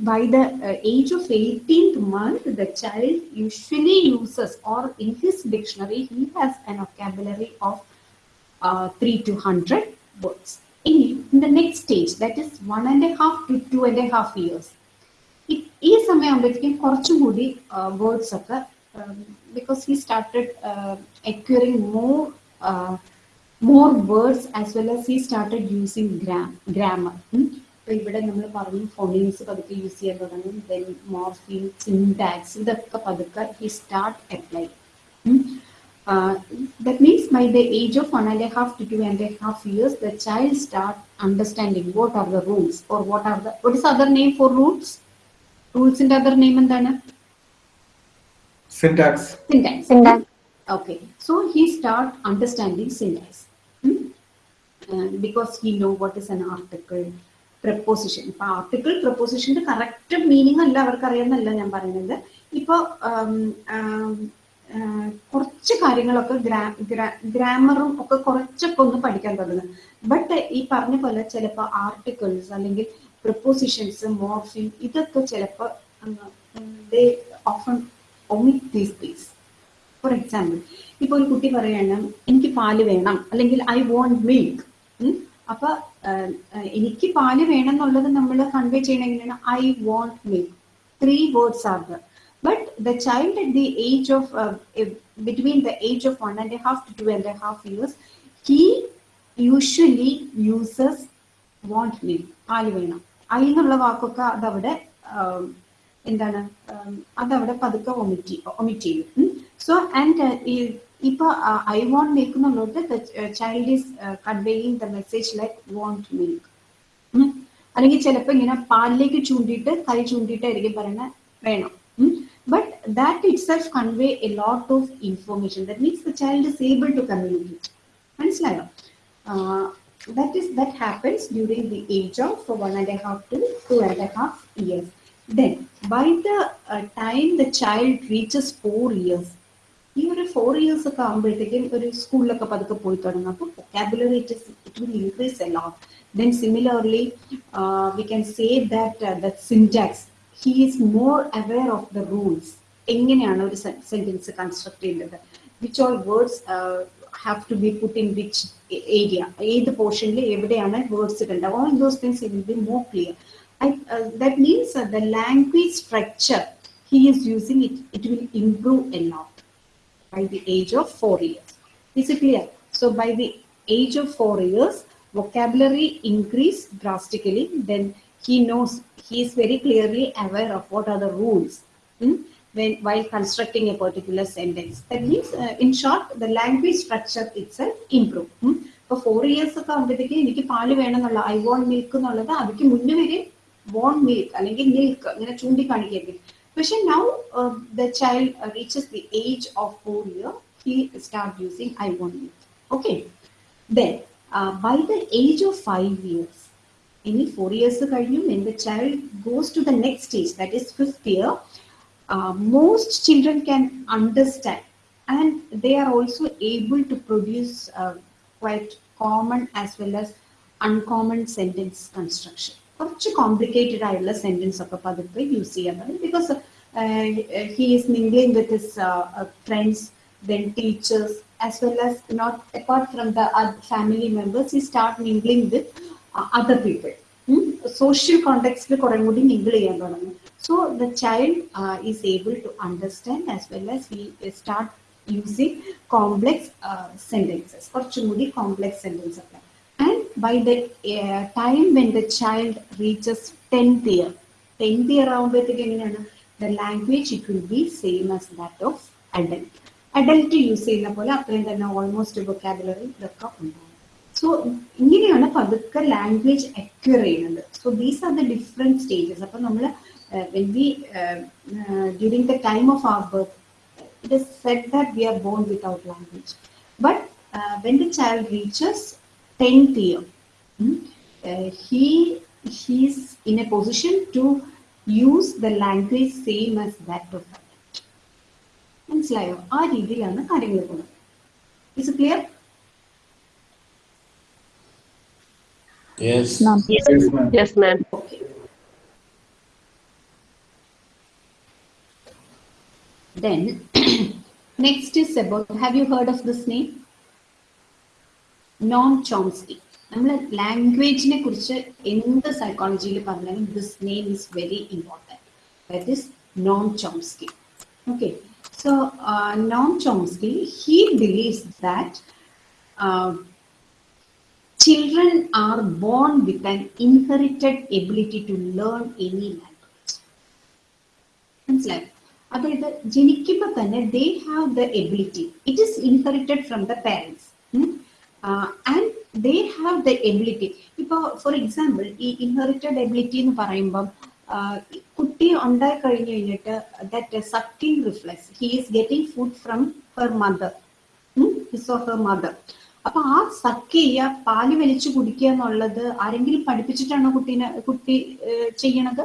by the uh, age of 18th month the child usually uses or in his dictionary he has an vocabulary of uh, 3 to 100 words In, in the next stage that is one and a half to two and a half years. ഈ- സമയമാകുമ്പോഴത്തേക്കും കുറച്ചും കൂടി words ഒക്കെ because he started acquiring more more words as well as he started using gram grammar ഇപ്പൊ ഇവിടെ നമ്മൾ പറഞ്ഞു phonemes പതുക്കെ use ചെയ്യാൻ തുടങ്ങും. ദെൻ മോർഫിൻ സിൻടാക്സ് ഇതൊക്കെ പതുക്കെ he start apply Uh, that means by the age of one and a half to two and a half years, the child start understanding what are the rules or what are the what is other name for rules? Rules in other name and then? syntax Syntax. Syntax. Okay, so he start understanding syntax Hmm? Uh, because he know what is an article, preposition. ഇപ്പൊ article പ്രപ്പോസിഷന്റെ correct meaning അല്ല അവർക്ക് അറിയാമെന്നല്ല ഞാൻ പറയുന്നത് ഇപ്പൊ കുറച്ച് കാര്യങ്ങളൊക്കെ ഗ്രാമറും ഒക്കെ കുറച്ചൊക്കെ ഒന്ന് പഠിക്കാൻ തുടങ്ങും. ബട്ട് ഈ പറഞ്ഞ പോലെ ചിലപ്പോൾ ആർട്ടിക്കിൾസ് അല്ലെങ്കിൽ പ്രപ്പോസിഷൻസ് മോർഫിൻ ഇതൊക്കെ ചിലപ്പോൾ omit these things for example ഇപ്പൊ ഒരു കുട്ടി പറയണം എനിക്ക് പാൽ വേണം അല്ലെങ്കിൽ ഐ വോണ്ട് മിൽക്ക് അപ്പൊ എനിക്ക് പാൽ വേണം എന്നുള്ളത് നമ്മൾ convey ചെയ്യണമെങ്കിലാണ് I want milk three words are there but the child at the age of between the age of one and half two two and half years he usually uses want milk പാൽ വേണം I എന്നുള്ള വാക്കൊക്കെ അതവിടെ ആം, എന്താണ് ഉം, അതവിടെ പതുക്കെ omit omit ചെയ്യും. സോ ആൻഡ് ഇപ്പൊ ഐ വോണ്ട് മിൽക്ക് എന്നുള്ളത് child is conveying the message like want milk അല്ലെങ്കിൽ ചിലപ്പോൾ ഇങ്ങനെ പാലിലേക്ക് ചൂണ്ടിയിട്ട് കൈ ചൂണ്ടിയിട്ടായിരിക്കും പറയുന്നത് വേണം. but that itself convey a lot of information that means the child is able to communicate മനസ്സിലായോ that is that happens during the age of one and a half to two and a half years then by the uh, time the child reaches four years ഈ ഒരു four years ഒക്കെ ആകുമ്പോഴത്തേക്കും ഒരു സ്കൂളിലൊക്കെ പതുക്കെ പോയി തുടങ്ങും അപ്പോൾ vocabulary it it will increase a lot then similarly we can say that the syntax he is more aware of the rules എങ്ങനെയാണ് ഒരു സെന്റൻസ് കൺസ്ട്രക്ട് ചെയ്യേണ്ടത് which all words have to be put in which area ഏത് പോർഷനിൽ എവിടെയാണ് words ഇടേണ്ടത് all those things will be more clear that means the language structure he is using it it will improve a lot by the age of four years. Is it clear? So by the age of four years, vocabulary increase drastically. Then he knows he is very clearly aware of what are the rules hmm, when while constructing a particular sentence. That means, uh, in short, the language structure itself improve. Hmm. ഇപ്പൊ four years ഒക്കെ ആകുമ്പോഴത്തേക്ക് എനിക്ക് പാല് വേണമെന്നുള്ള I want milk എന്നുള്ളത് അതിക്ക് മുന്നേ വരെ വോണ്ട് മിൽക്ക് അല്ലെങ്കിൽ മിൽക്ക് ഇങ്ങനെ ചൂണ്ടിക്കാണിക്കുകയായിരിക്കും പക്ഷെ now the child reaches the age of four year he start using I want milk okay then by the age of five years ഇനി ഫോർ ഇയേഴ്സ് കഴിഞ്ഞു when the child goes to the next stage that is fifth year uh, most children can understand and they are also able to produce uh, quite common as well as uncommon sentence construction കുറച്ച് complicated ആയിട്ടുള്ള sentence ഒക്കെ പതുക്കെ use ചെയ്യാൻ തുടങ്ങി because he is mingling with his friends then teachers as well as not apart from the family members he start mingling with other people Social കോണ്ടെക്സ്റ്റിൽ കുറേ കൂടി mingle ചെയ്യാൻ തുടങ്ങും. So the child is able to understand as well as we start using complex sentences കുറച്ചും കൂടി complex sentence ഒക്കെ. And by the time when the child reaches tenth year tenth year ആകുമ്പോഴത്തേക്ക് എങ്ങനെയാണ്? The language it will be same as that of adult adult use ചെയ്യുന്ന പോലെ അത്രയും തന്നെ almost vocabulary ഇതൊക്കെ ഉണ്ടാവും. സോ ഇങ്ങനെയാണ് പതുക്കെ ലാംഗ്വേജ് അക്വയർ ചെയ്യുന്നത്. So these are the different stages അപ്പൊ നമ്മൾ when we during the time of our birth it is set that we are born without language but when the child reaches tenth year is in a position to use the language same as that of adult. മനസ്സിലായോ? ആ രീതിയിലാണ് കാര്യങ്ങൾ പോകുന്നത്. It's clear yes, Ma'am. Yes, ma'am. Yes, ma'am. Okay. Then, next is about, have you heard of this name? Noam Chomsky നമ്മൾ ലാംഗ്വേജിനെ കുറിച്ച് എന്ത് സൈക്കോളജിയിൽ പറഞ്ഞാലും this name is very important that is Noam Chomsky okay so Noam Chomsky he believes that children are born with an inherited ability to learn any language. മനസ്സിലായോ അതായത് ജനിക്കുമ്പോൾ തന്നെ they have the ability it is inherited from the parents and they have the ability ഇപ്പോൾ for example ഈ inherited ability എന്ന് പറയുമ്പം ആഹ് കുട്ടി ഉണ്ടായി കഴിഞ്ഞു കഴിഞ്ഞിട്ട് that sucking reflex he is getting food from her mother his or her mother അപ്പൊ ആ സക്ക് ചെയ്യുക പാൽ വലിച്ചു കുടിക്കുക എന്നുള്ളത് ആരെങ്കിലും പഠിപ്പിച്ചിട്ടാണോ കുട്ടീനെ കുട്ടി ചെയ്യണത്?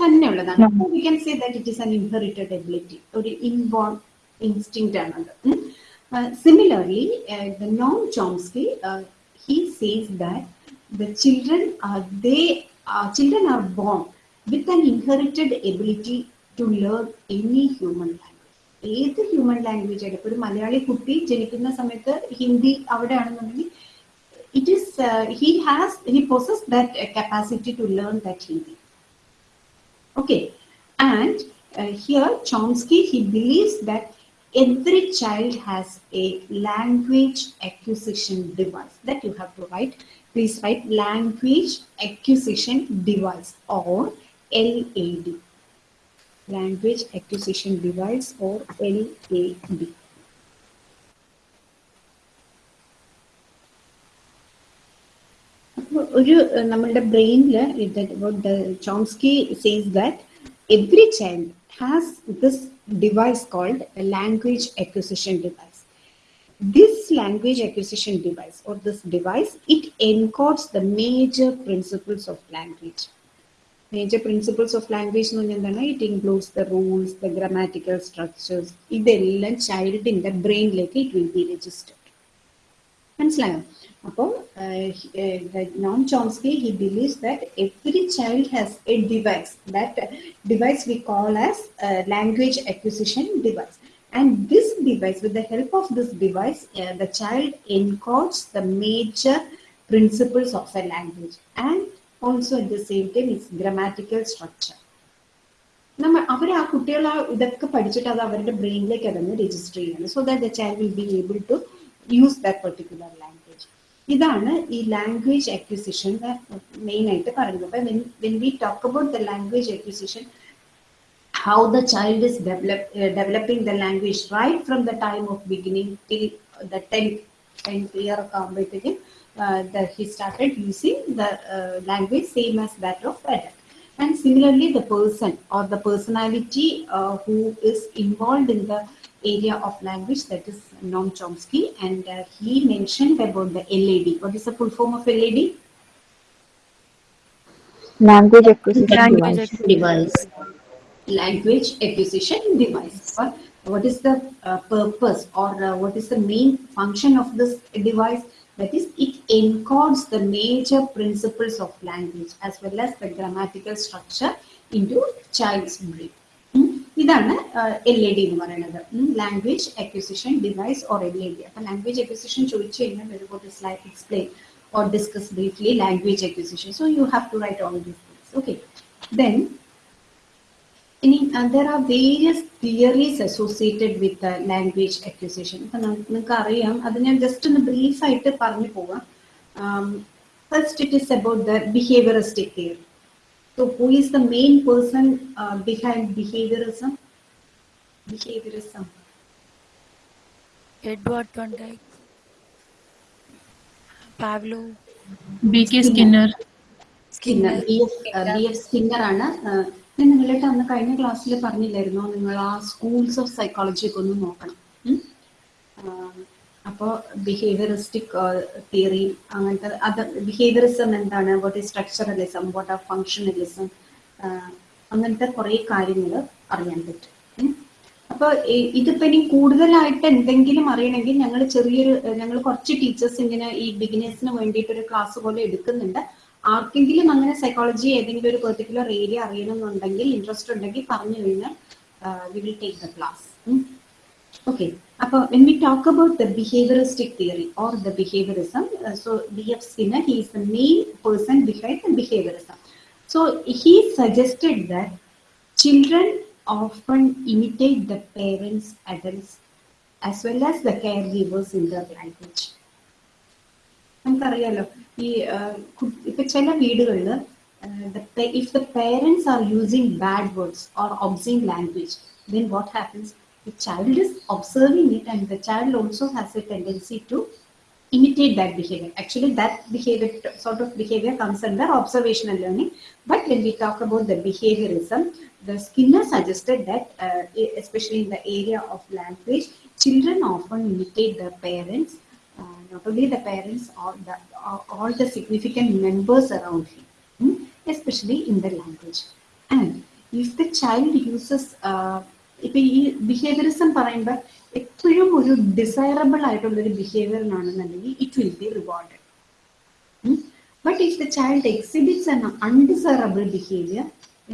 തന്നെ ഉള്ളതാണ് we can say that it is an inherited ability ഒരു ഇൻബോൺ ഇൻസ്റ്റിങ് ആണത്. Similarly the Noam Chomsky he says that the children they children are born with an inherited ability to learn any human language ഏത് human language ആയാലും ഇപ്പൊ ഒരു മലയാളി കുട്ടി ജനിക്കുന്ന സമയത്ത് Hindi അവിടെയാണെന്നുണ്ടെങ്കിൽ it is uh, he has he possesses that uh, capacity to learn that hindi okay and uh, here chomsky he believes that every child has a language acquisition device that you have to write please write language acquisition device or lad language acquisition device or lad അപ്പൊ ഒരു ഏഹ്, നമ്മളുടെ ബ്രെയിനിൽ Chomsky says that every child has this device called language acquisition device this language acquisition device or this device it encodes the major principles of language major principles of language എന്ന് പറഞ്ഞാൽ എന്താണ് it includes the rules the grammatical structures ഇതെല്ലാം ചൈൽഡിന്റെ ബ്രെയിനിലേക്ക് it will B registered മനസ്സിലായോ അപ്പോൾ Noam Chomsky he believes that every child has a device that device we call as language acquisition device and this device with the help of this device the child encodes the major principles of a language and also at the same time it's grammatical structure നമ്മൾ അവർ ആ കുട്ടികൾ ആ ഇതൊക്കെ പഠിച്ചിട്ട് അത് അവരുടെ ബ്രെയിനിലേക്ക് അതൊന്ന് രജിസ്റ്റർ ചെയ്യണം so that the child will be able to use that particular language ഇതാണ് ഈ ലാംഗ്വേജ് അക്വിസിഷൻ മെയിൻ ആയിട്ട് പറയുന്നത്. അപ്പൊ when we talk about the language acquisition how the child is develop, uh, developing the language right from the time of beginning till the 10th, 10th year of Uh, that he started using the uh, language same as that of adult. And similarly, the person or the personality uh, who is involved in the area of language that is Noam Chomsky and uh, he mentioned about the LAD. What is the full form of LAD? Language acquisition language device. device. Language acquisition device. What, what is the uh, purpose or uh, what is the main function of this device? That is, it encodes the major principles of language as well as the grammatical structure into child's brain. ഉം. ഇതാണ് L A D എന്ന് പറയുന്നത് language acquisition device or L A D അപ്പൊ language acquisition ചോദിച്ചു കഴിഞ്ഞാൽ ഒരു slide explain or discuss briefly language acquisition. So you have to write all these things. Okay. Then ഇനി there are various theories associated with the language acquisition. ഇപ്പൊ നിങ്ങൾക്ക് അറിയാം അത് ഞാൻ ജസ്റ്റ് ഒന്ന് ബ്രീഫ് ആയിട്ട് പറഞ്ഞു പോവാം first it is about the behaviouristic theory So who is the main person uh, behind behaviorism? Behaviorism. Edward Van Dyke, Pavlov, B K Skinner Skinner B F B F Skinner ആണ് നിങ്ങളായിട്ട് അന്ന് കഴിഞ്ഞ ക്ലാസ്സിൽ പറഞ്ഞില്ലായിരുന്നോ? നിങ്ങൾ ആ സ്കൂൾസ് ഓഫ് സൈക്കോളജി ഒക്കെ ഒന്ന് നോക്കണം. അപ്പോൾ അപ്പോ ബിഹേവിയറിസ്റ്റിക് തിയറി അങ്ങനത്തെ അത് ബിഹേവിയറിസം എന്താണ്? വാട്ട് ഈസ് സ്ട്രക്ചറലിസം വാട്ട് ആ ഫങ്ഷണലിസം അങ്ങനത്തെ കുറെ കാര്യങ്ങൾ അറിയാൻ പറ്റും. അപ്പോൾ അപ്പൊ ഇതിപ്പോ ഇനി കൂടുതലായിട്ട് എന്തെങ്കിലും അറിയണമെങ്കിൽ ഞങ്ങൾ ചെറിയൊരു ഞങ്ങൾ കുറച്ച് ടീച്ചേഴ്സ് ഇങ്ങനെ ഈ ബിഗിനേഴ്സിന് വേണ്ടിയിട്ട് ഒരു ക്ലാസ് പോലെ എടുക്കുന്നുണ്ട്. ആർക്കെങ്കിലും അങ്ങനെ സൈക്കോളജി ഏതെങ്കിലും ഒരു പെർട്ടിക്കുലർ ഏരിയ അറിയണമെന്നുണ്ടെങ്കിൽ ഇൻട്രസ്റ്റ് ഉണ്ടെങ്കിൽ പറഞ്ഞു കഴിഞ്ഞാൽ we will take the class Okay, അപ്പോൾ when we talk about the behavioristic theory or the behaviorism, uh, so B.F. Skinner, he is the main person behind the behaviorism. So he suggested that children often imitate the parents, adults, as well as the caregivers in their language. നമുക്കറിയാലോ ഈ ആഹ്, കു- ഇപ്പൊ ചില വീടുകളിൽ if the parents are using bad words or obscene language then what happens the child is observing it and the child also has a tendency to imitate that behavior. Actually, that behavior, sort of behavior comes under observational learning. But when we talk about the behaviorism, the Skinner suggested that, uh, e- especially in the area of language, children often imitate their parents, uh, not only the parents, or the, all- all the significant members around him, hmm, especially in the language. And if the child uses uh, ഇപ്പൊ ഈ behaviourism പറയുമ്പോൾ എപ്പോഴും ഒരു desirable ആയിട്ടുള്ള ഒരു ബിഹേവിയറിനാണെന്നുണ്ടെങ്കിൽ it will be rewarded but if the child exhibits an undesirable behaviour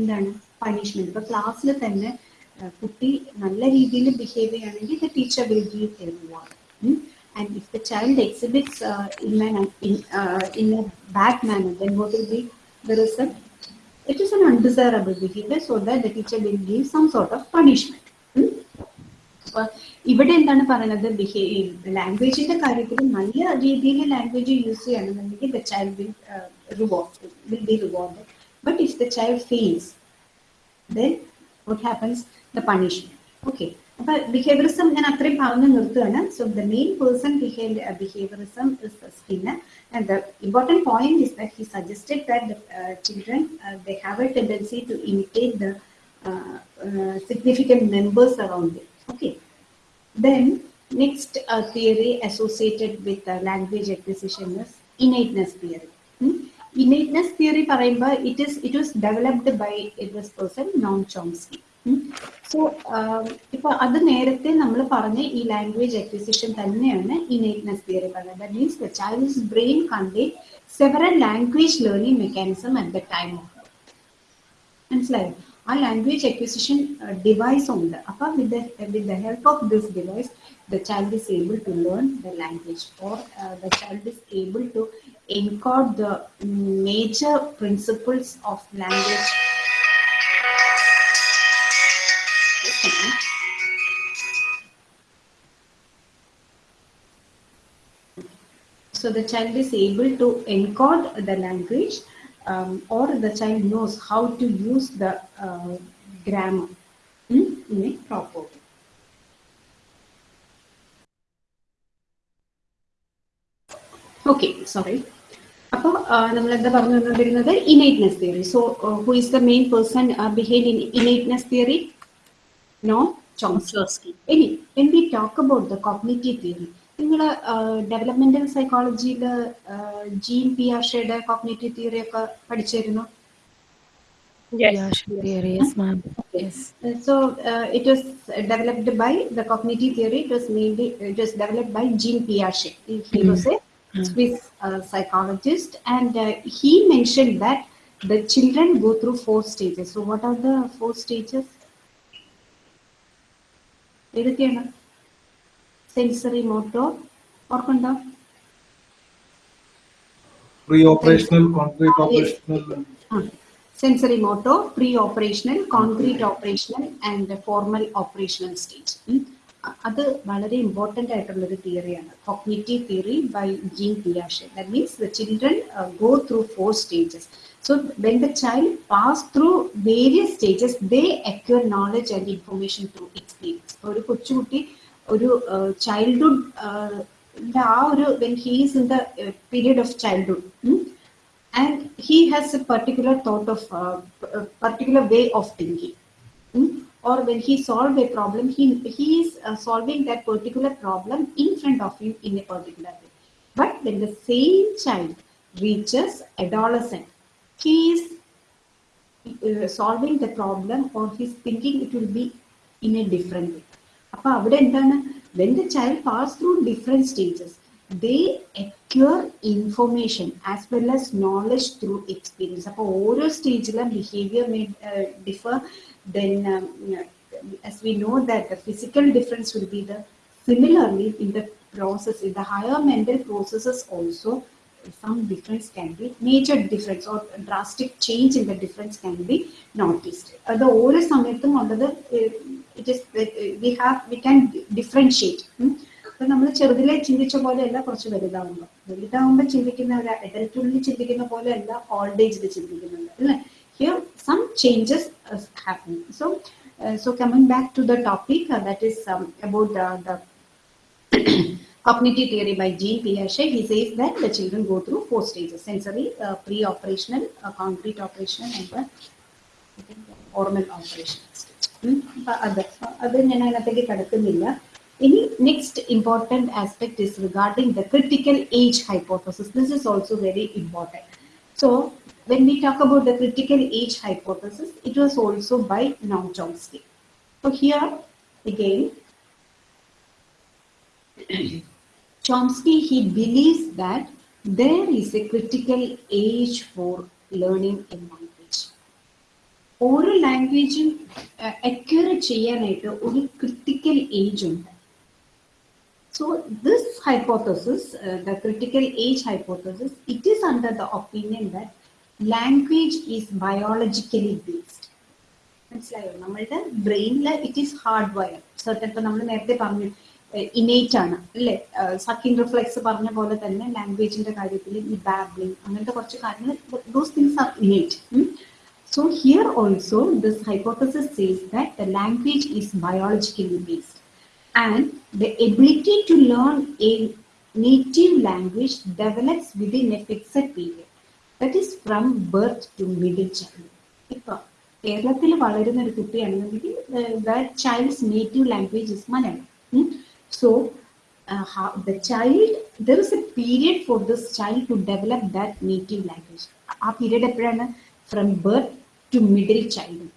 എന്താണ്? Punishment ഇപ്പൊ ക്ലാസ്സിൽ തന്നെ കുട്ടി നല്ല രീതിയിൽ ബിഹേവ് ചെയ്യുകയാണെങ്കിൽ the teacher will give a reward And if the child exhibits in in a bad manner then what will be the result it is an undesirable behavior so that the teacher will give some sort of punishment. ഉം. അപ്പൊ ഇവിടെ എന്താണ് പറയുന്നത് ലാംഗ്വേജിന്റെ കാര്യത്തിൽ നല്ല രീതിയിൽ language use ചെയ്യണമെന്നുണ്ടെങ്കിൽ the child will reward will be reward but if the child fails then what happens the punishment okay അപ്പൊ ബിഹേവിയറിസം ഞാൻ അത്രയും പറഞ്ഞു നിർത്തുകയാണ് so the main person behave behaviourism is Skinner and the important point is that he suggested that the children they have a tendency to imitate the significant members around it okay then next uh, theory associated with uh, language acquisition is innateness theory Hmm? innateness theory പറയുമ്പോൾ it is it was developed by this person Noam Chomsky so ഇപ്പൊ അത് നേരത്തെ നമ്മൾ പറഞ്ഞ ഈ language acquisition തന്നെയാണ് innateness theory പറയുന്നത് that means the child's brain contain several language learning mechanism at the time of മനസ്സിലായോ ആ ലാംഗ്വേജ് അക്വിസിഷൻ ഡിവൈസ് ഉണ്ട് അപ്പൊ with with the help of this device the child is able to learn the language or the child is able to encode the major principles of language. So the child is able to encode the language um, or the child knows how to use the uh, grammar hmm, in a proper way. Okay sorry അപ്പോൾ നമ്മൾ എന്താ പറഞ്ഞു വന്നുകൊണ്ടിരുന്നത് innateness theory so who is the main person behave in innateness theory Noam Chomsky ഇനി when we talk about the cognitive theory നിങ്ങൾ developmental സൈക്കോളജിയിൽ Jean പിയാഷയുടെ cognitive theory ഒക്കെ പഠിച്ചിരുന്നു Yeah, theory, yes, ma'am. Yes. Uh, So uh, it was developed by the cognitive theory. It was mainly it was developed by Jean Piaget. He, he was a Swiss uh, psychologist, and uh, he mentioned that the children go through four stages. So what are the four stages? ഏതൊക്കെയാണ് sensory motor ഓർക്കുണ്ടോ Pre-operational, concrete operational. Sensory motor pre operational concrete operational and formal operational state അത് വളരെ important ആയിട്ടുള്ള ഒരു തിയറിയാണ് cognitive theory by Jean പിയാഷെ that means the children go through four stages so when the child pass through various stages they acquire knowledge and information through experience ഒരു കൊച്ചുകുട്ടി ഒരു childhood ആ ഒരു when he's in the period of childhood and he has a particular thought of uh, a particular way of thinking Hmm? or when he solve a problem he he is uh, solving that particular problem in front of him in a particular way but when the same child reaches adolescent he is uh, solving the problem or he's thinking it will be in a different way അപ്പൊ അവിടെ എന്താണ് when the child pass through different stages they acquire information as well as knowledge through experience അപ്പോൾ ഓരോ സ്റ്റേജിലും behaviour differ then um, as we know that the physical difference will be the similarly in the process in the higher mental processes also some difference can be major difference or drastic change in the difference can be noticed അത് ഓരോ സമയത്തും ഉള്ളത് it is we have we can differentiate അപ്പൊ നമ്മൾ ചെറുതിലെ ചിന്തിച്ച പോലെയല്ല കുറച്ച് വലുതാവുമ്പോൾ വലുതാവുമ്പോൾ ചിന്തിക്കുന്ന ഒരു അഡൽട്ടുള്ളിൽ ചിന്തിക്കുന്ന പോലെയല്ല ഓൾഡ് ഏജിൽ ചിന്തിക്കുന്നുണ്ട് അല്ലേ? Here some changes happen so so coming back to the topic that is about the cognitive theory by Jean Piaget, he says that the children go through four stages, sensory, uh, pre-operational, uh, concrete operational, and the formal operation അത് അത് ഞാൻ അതിനകത്തേക്ക് കിടക്കുന്നില്ല ഇനി next important aspect is regarding the critical age hypothesis this is also very important so when we talk about the critical age hypothesis, it was also by Noam Chomsky. So here again, Chomsky he believes that there is a critical age for learning a language. ഓരോ ലാംഗ്വേജും accurate ചെയ്യാനായിട്ട് ഒരു critical age ഉണ്ട്. So this hypothesis the critical age hypothesis it is under the opinion that language is biologically based മനസ്സിലായോ? നമ്മളുടെ ബ്രെയിനിൽ it is hard wire certain നമ്മൾ നേരത്തെ പറഞ്ഞു ഇനേറ്റ് ആണ് അല്ലേ? സക്കിൻ റിഫ്ലെക്സ് പറഞ്ഞ പോലെ തന്നെ ലാംഗ്വേജിന്റെ കാര്യത്തിൽ ഈ ബാബ്ലിംഗ് അങ്ങനത്തെ കുറച്ച് കാര്യങ്ങൾ those things are innate so here also this hypothesis says that the language is biologically based and the ability to learn a native language develops within a fixed period that is from birth to middle childhood ഇപ്പൊ കേരളത്തിൽ വളരുന്ന ഒരു കുട്ടിയാണെന്നുണ്ടെങ്കിൽ that child's native language is Malayalam so the child there is a period for this child to develop that native language ആ period എപ്പോഴാണ് from birth to middle childhood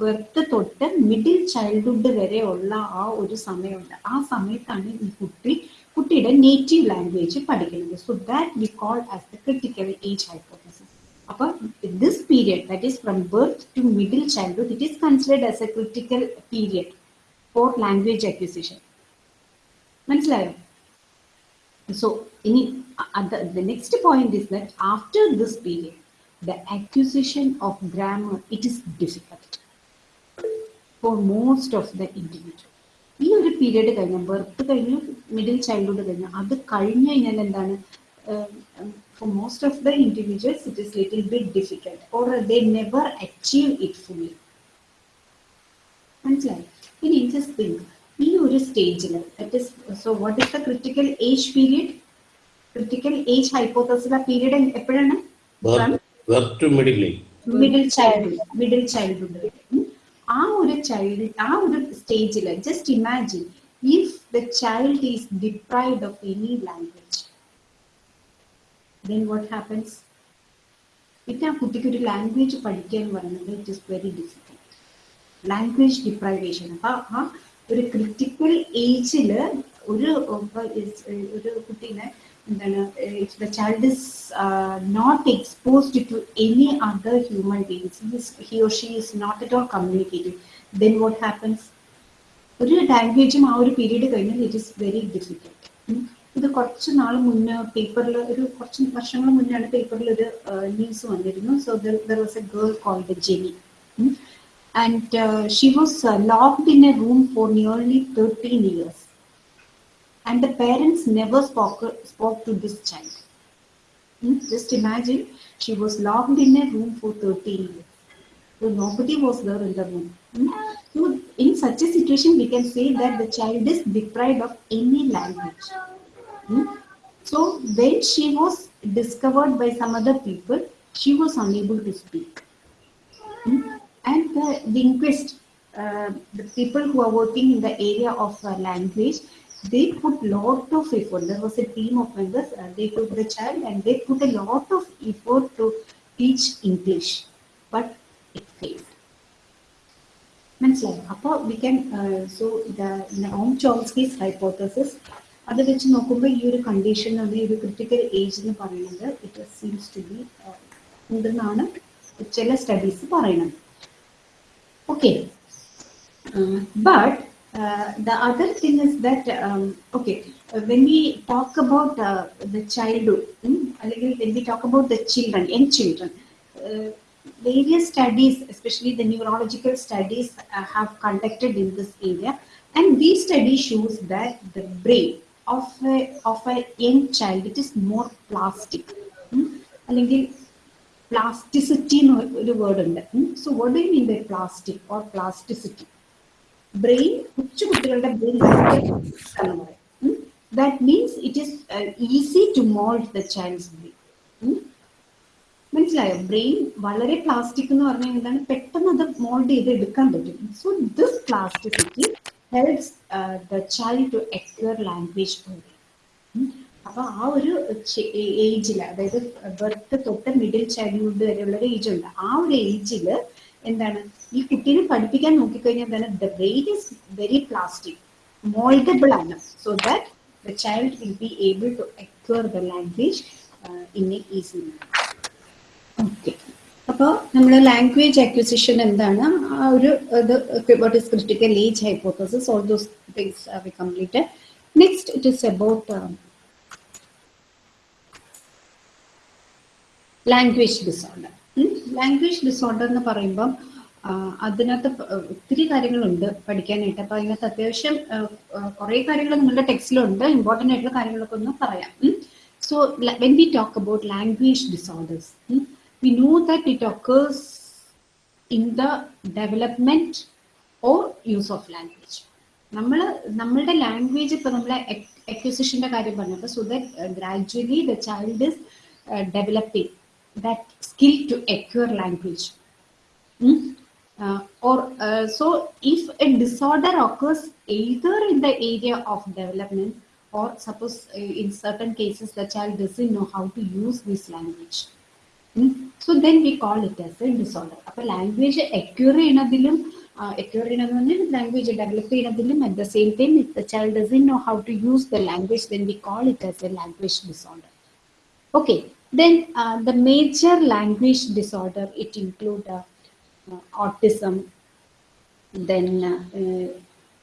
birth തൊട്ട് middle childhood വരെ ഉള്ള ആ ഒരു സമയമുണ്ട്. ആ സമയത്താണ് ഈ കുട്ടി കുട്ടിയുടെ നേറ്റീവ് ലാംഗ്വേജ് പഠിക്കുന്നത്. So that we call as the critical age hypothesis അപ്പൊ this period that is from birth to middle childhood it is considered as a critical period for language acquisition മനസ്സിലായോ? സോ ഇനി the next point is that after this period the acquisition of grammar it is difficult for most of the individual. ഈ ഒരു period കഴിഞ്ഞ birth കഴിഞ്ഞു middle childhood കഴിഞ്ഞു അത് കഴിഞ്ഞു കഴിഞ്ഞാൽ എന്താണ് for most of the individuals it is little bit difficult or they never achieve it fully മനസ്സിലായി? ഇനി ജസ്റ്റ് തിങ്ക് ഈ ഒരു സ്റ്റേജിൽ that is so what is the critical age period critical age hypothesis ആ പീരീഡ് എപ്പോഴാണ്? Birth middle middle age. Middle child middle childhood ആ ഒരു child ആ ഒരു സ്റ്റേജിൽ just imagine if the child is deprived of any language then what happens പിന്നെ ആ കുട്ടിക്ക് ഒരു ലാംഗ്വേജ് പഠിക്കാൻ പറയുന്നത് it is very difficult language deprivation അപ്പൊ ആ ഒരു ക്രിട്ടിക്കൽ ഏജിൽ ഒരു ഒരു കുട്ടീനെ എന്താണ് if the child is not exposed to any other human beings he or she is not at all communicative then what happens ഒരു ലാംഗ്വേജും ആ ഒരു പീരീഡ് കഴിഞ്ഞാൽ ഇറ്റ് ഇസ് വെരി ഡിഫിക്കൽട്ട് ഇത് കുറച്ച് നാൾ മുന്നേ പേപ്പറിൽ ഒരു കുറച്ച് വർഷങ്ങൾ മുന്നാണ് പേപ്പറിൽ ഒരു ന്യൂസ് വന്നിരുന്നു so there was a girl called Genie and she was locked in a room for nearly thirteen years and the parents never spoke, spoke to this child. Hmm? Just imagine, she was locked in a room for 13 years. So nobody was there in the room. Hmm? So in such a situation, we can say that the child is deprived of any language. Hmm? So when she was discovered by some other people, she was unable to speak. And the linguist, uh, the people who are working in the area of uh, language, they put lot of effort. There was a team of members. Uh, they took the child and they put a lot of effort to teach English, but it failed. മനസ്സിലായോ അപ്പോൾ we can so Noam Chomsky's hypothesis അത് വെച്ച് നോക്കുമ്പോൾ ഈ ഒരു condition ഈ ഒരു critical age എന്ന് പറയുന്നത് ഇറ്റ് സീംസ് ടു ബി ഉണ്ടെന്നാണ് ചില സ്റ്റഡീസ് പറയുന്നത് okay but Uh, the other thing is that, um, okay, when we talk about uh, the childhood, hmm, when we talk about the children, young children, uh, various studies, especially the neurological studies uh, have conducted in this area. And these study shows that the brain of a, of a young child, it is more plastic. Hmm? Plasticity, hmm, so what do you mean by plastic or plasticity? Brain കൊച്ചു കുട്ടികളുടെ brain that means it is easy to mould the child's brain മനസ്സിലായോ? Brain വളരെ plastic എന്ന് പറഞ്ഞാൽ എന്താണ്? പെട്ടെന്ന് അത് mould ചെയ്ത് എടുക്കാൻ പറ്റും. So this plasticity helps the child to acquire language അപ്പൊ ആ ഒരു ഏജിൽ അതായത് ബർത്ത് തൊട്ട് മിഡിൽ ചൈൽഡ്ഹുഡ് വരെയുള്ള ഒരു ഏജ് ഉണ്ട്. ആ ഒരു ഏജിൽ എന്താണ്? ഈ കുട്ടീനെ പഠിപ്പിക്കാൻ നോക്കിക്കഴിഞ്ഞാൽ തന്നെ the brain is very plastic mouldable ആണ്. So that the child will be able to acquire the language in a easy okay അപ്പോൾ നമ്മൾ ലാംഗ്വേജ് അക്വിസിഷൻ എന്താണ്? ആ ഒരു ഇത് what is critical age hypothesis all those things we complete next it is about language disorder language disorder എന്ന് പറയുമ്പം അതിനകത്ത് ഒത്തിരി കാര്യങ്ങളുണ്ട് പഠിക്കാനായിട്ട്. അപ്പോൾ അതിനകത്ത് അത്യാവശ്യം കുറേ കാര്യങ്ങൾ നിങ്ങളുടെ ടെക്സ്റ്റിലുണ്ട്. ഇമ്പോർട്ടന്റ് ആയിട്ടുള്ള കാര്യങ്ങളൊക്കെ ഒന്ന് പറയാം. So when we talk about language disorders we know that it occurs in the development or use of language നമ്മൾ നമ്മളുടെ ലാംഗ്വേജ് ഇപ്പൊ നമ്മളെ എക്വിസിഷന്റെ കാര്യം പറഞ്ഞപ്പോൾ so that gradually the child is developing that skill to acquire language Uh, or uh, so if a disorder occurs either in the area of development or suppose uh, in certain cases the child doesn't know how to use this language hmm? so then we call it as a disorder a language acquire uh, language at the same time if the child doesn't know how to use the language then we call it as a language disorder okay then uh, the major language disorder it include uh, include autism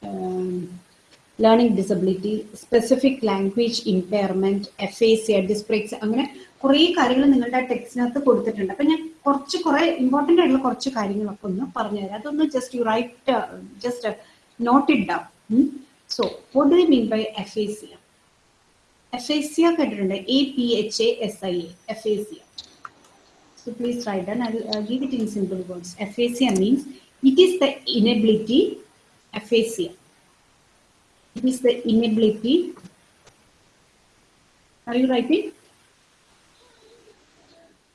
um, learning disability specific language impairment aphasia dyspraxia അങ്ങനെ കുറേ കാര്യങ്ങൾ നിങ്ങളുടെ ആ ടെക്സ്റ്റിനകത്ത് കൊടുത്തിട്ടുണ്ട്. അപ്പൊ ഞാൻ കുറച്ച് കുറെ ഇമ്പോർട്ടന്റ് ആയിട്ടുള്ള കുറച്ച് കാര്യങ്ങളൊക്കെ ഒന്ന് പറഞ്ഞുതരാം. അതൊന്ന് just you write just note it down so what do mean by aphasia aphasia കേട്ടിട്ടുണ്ട്. A P H A S I A aphasia So please write down. I will uh, give it in simple words. Aphasia means it is the inability. Aphasia. It is the inability. Are you writing?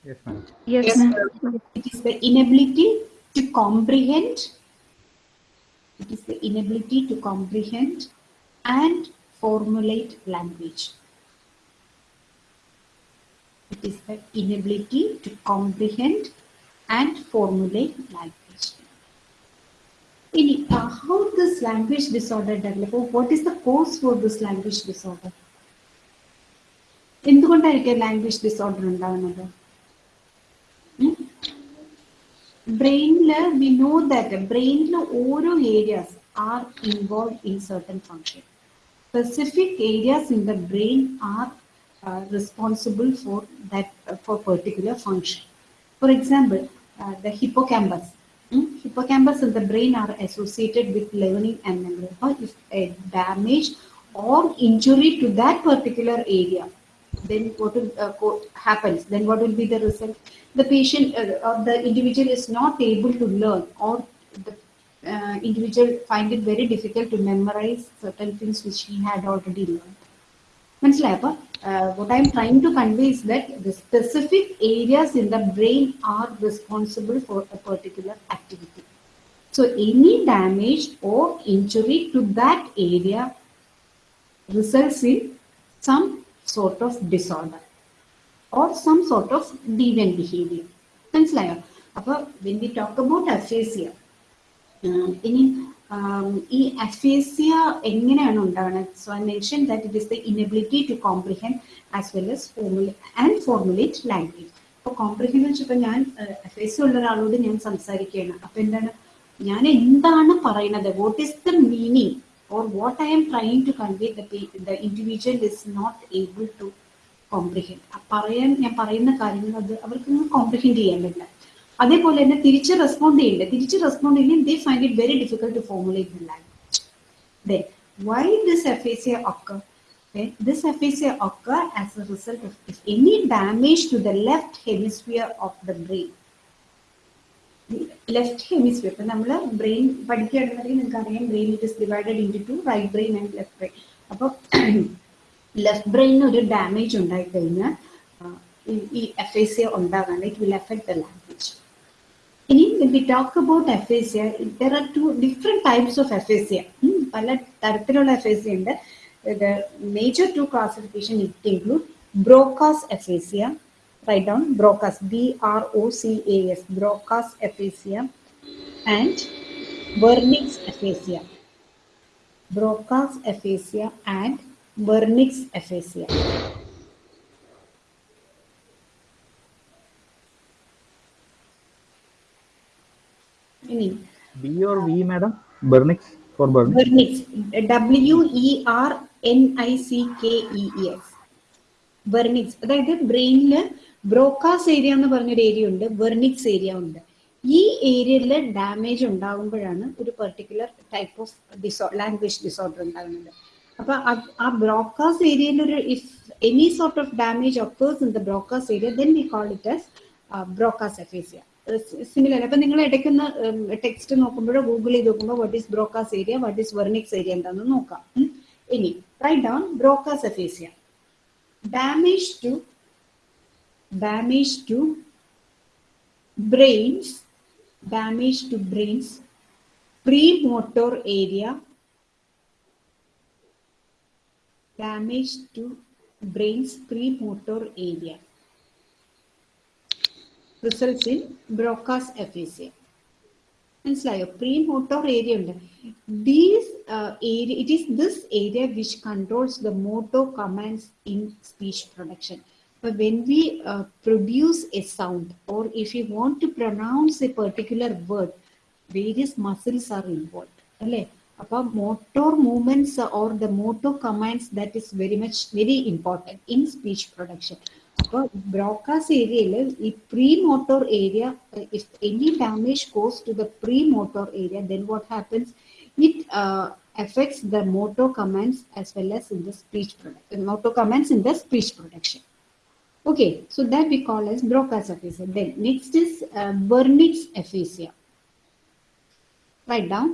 Yes, ma'am. Yes, ma'am. It is the inability to comprehend. It is the inability to comprehend and formulate language. It is the inability to comprehend and formulate language. In, uh, how this language disorder develop? What is the cause for this language disorder? എന്തുകൊണ്ടായിരിക്കും language disorder ഉണ്ടാകുന്നത് ബ്രെയിനിൽ we know that ബ്രെയിനിൽ ഓരോ areas are involve in certain function specific areas in the brain uh, responsible for that uh, for particular function. For example, uh, the hippocampus. Hmm? Hippocampus in the brain are associated with learning and memory. Or if a damage or injury to that particular area, then what will uh, happens? Then what will be the result? The patient uh, or the individual is not able to learn, or the uh, individual find it very difficult to memorize certain things which he had already learned മനസ്സിലായോ അപ്പൊ what I'm trying to convey is that the specific areas in the brain are responsible for a particular activity. So any damage or injury to that area results in some sort of disorder or some sort of deviant behavior. മനസ്സിലായോ അപ്പൊ when we talk about aphasia ആഹ് ഇനി ആം, ഈ aphasia എങ്ങനെയാണ് ഉണ്ടാവുന്നത്? So I mention that it is the inability to comprehend as well as formulate and formulate language അപ്പോൾ comprehend വെച്ചപ്പോൾ ഞാൻ aphasia ഉള്ള ഒരാളോട് ഞാൻ സംസാരിക്കുകയാണ്. അപ്പം എന്താണ്? ഞാൻ എന്താണ് പറയുന്നത്? What is the meaning or what I am trying to convey the individual is not able to comprehend പറയാൻ ഞാൻ പറയുന്ന കാര്യങ്ങൾ അത് അവർക്കൊന്നും കോംപ്രിഹെൻഡ് ചെയ്യാൻ പറ്റില്ല. അതേപോലെ തന്നെ തിരിച്ച് റെസ്പോണ്ട് ചെയ്യണ്ടേ? തിരിച്ച് റെസ്പോണ്ട് ചെയ്യില്ല they find it very difficult to formulate the language then why this aphasia occur okay? this aphasia occur as a result of if any damage to the left hemisphere of the brain. Left hemisphere ഇപ്പൊ നമ്മൾ brain പഠിക്കുകയാണെന്നുണ്ടെങ്കിൽ നിങ്ങൾക്ക് അറിയാം brain it is divided into two right brain and left brain അപ്പോൾ left ബ്രെയിനിന് ഒരു damage ഉണ്ടായി കഴിഞ്ഞാൽ ആ, ഈ- ഈ എഫേസിയ ഉണ്ടാകാൻ it will affect the language ഇനി talk about aphasia there are two different types of aphasia ഉം, പല തരത്തിലുള്ള aphasia ഉണ്ട് the major two classification it include Broca's aphasia write down Broca's B R O C A S Broca's aphasia and Wernicke's aphasia Broca's aphasia and Wernicke's aphasia ഇനി B or V madam Wernicke's for Wernicke's W W E R N I C K E E S. Wernicke's അതായത് ബ്രെയിനിൽ Broca's area എന്ന് പറഞ്ഞൊരു area ഉണ്ട് Wernicke's area ഉണ്ട്. ഈ ഏരിയയിൽ damage ഉണ്ടാകുമ്പോഴാണ് ഒരു പെർട്ടിക്കുലർ ടൈപ്പ് ഓഫ് ഡിസോ ലാംഗ്വേജ് ഡിസോർഡർ ഉണ്ടാകുന്നത്. അപ്പൊ ആ ബ്രോക്കാസ് ഏരിയയിൽ ഒരു if any sort of damage occurs in the Broca's area then we call it as Broca's aphasia similar അപ്പൊ നിങ്ങൾ ഇടയ്ക്കുന്ന ടെക്സ്റ്റ് നോക്കുമ്പോഴോ ഗൂഗിൾ ചെയ്ത് നോക്കുമ്പോൾ what is Broca's area what is Wernicke's area എന്താണെന്ന് നോക്കാം. ഇനി write down Broca's aphasia damage to damage to brain's damage to brain's pre motor area damage to brain's pre motor area. results in Broca's aphasia മനസ്സിലായോ pre motor area ഉണ്ട് these area it is this area which controls the motor commands in speech production But when we uh, produce a sound or if you want to pronounce a particular word, various muscles are involved. അല്ലേ അപ്പൊ motor movements or the motor commands that is very much very important in speech production അപ്പോൾ Broca's ഏരിയയിൽ ഈ pre motor area if any damage cause to the pre motor area then what happens it affects the motor commands as well as in the speech production motor commands in the speech production okay so that we call as broca's aphasia then next is uh, wernicke's aphasia write down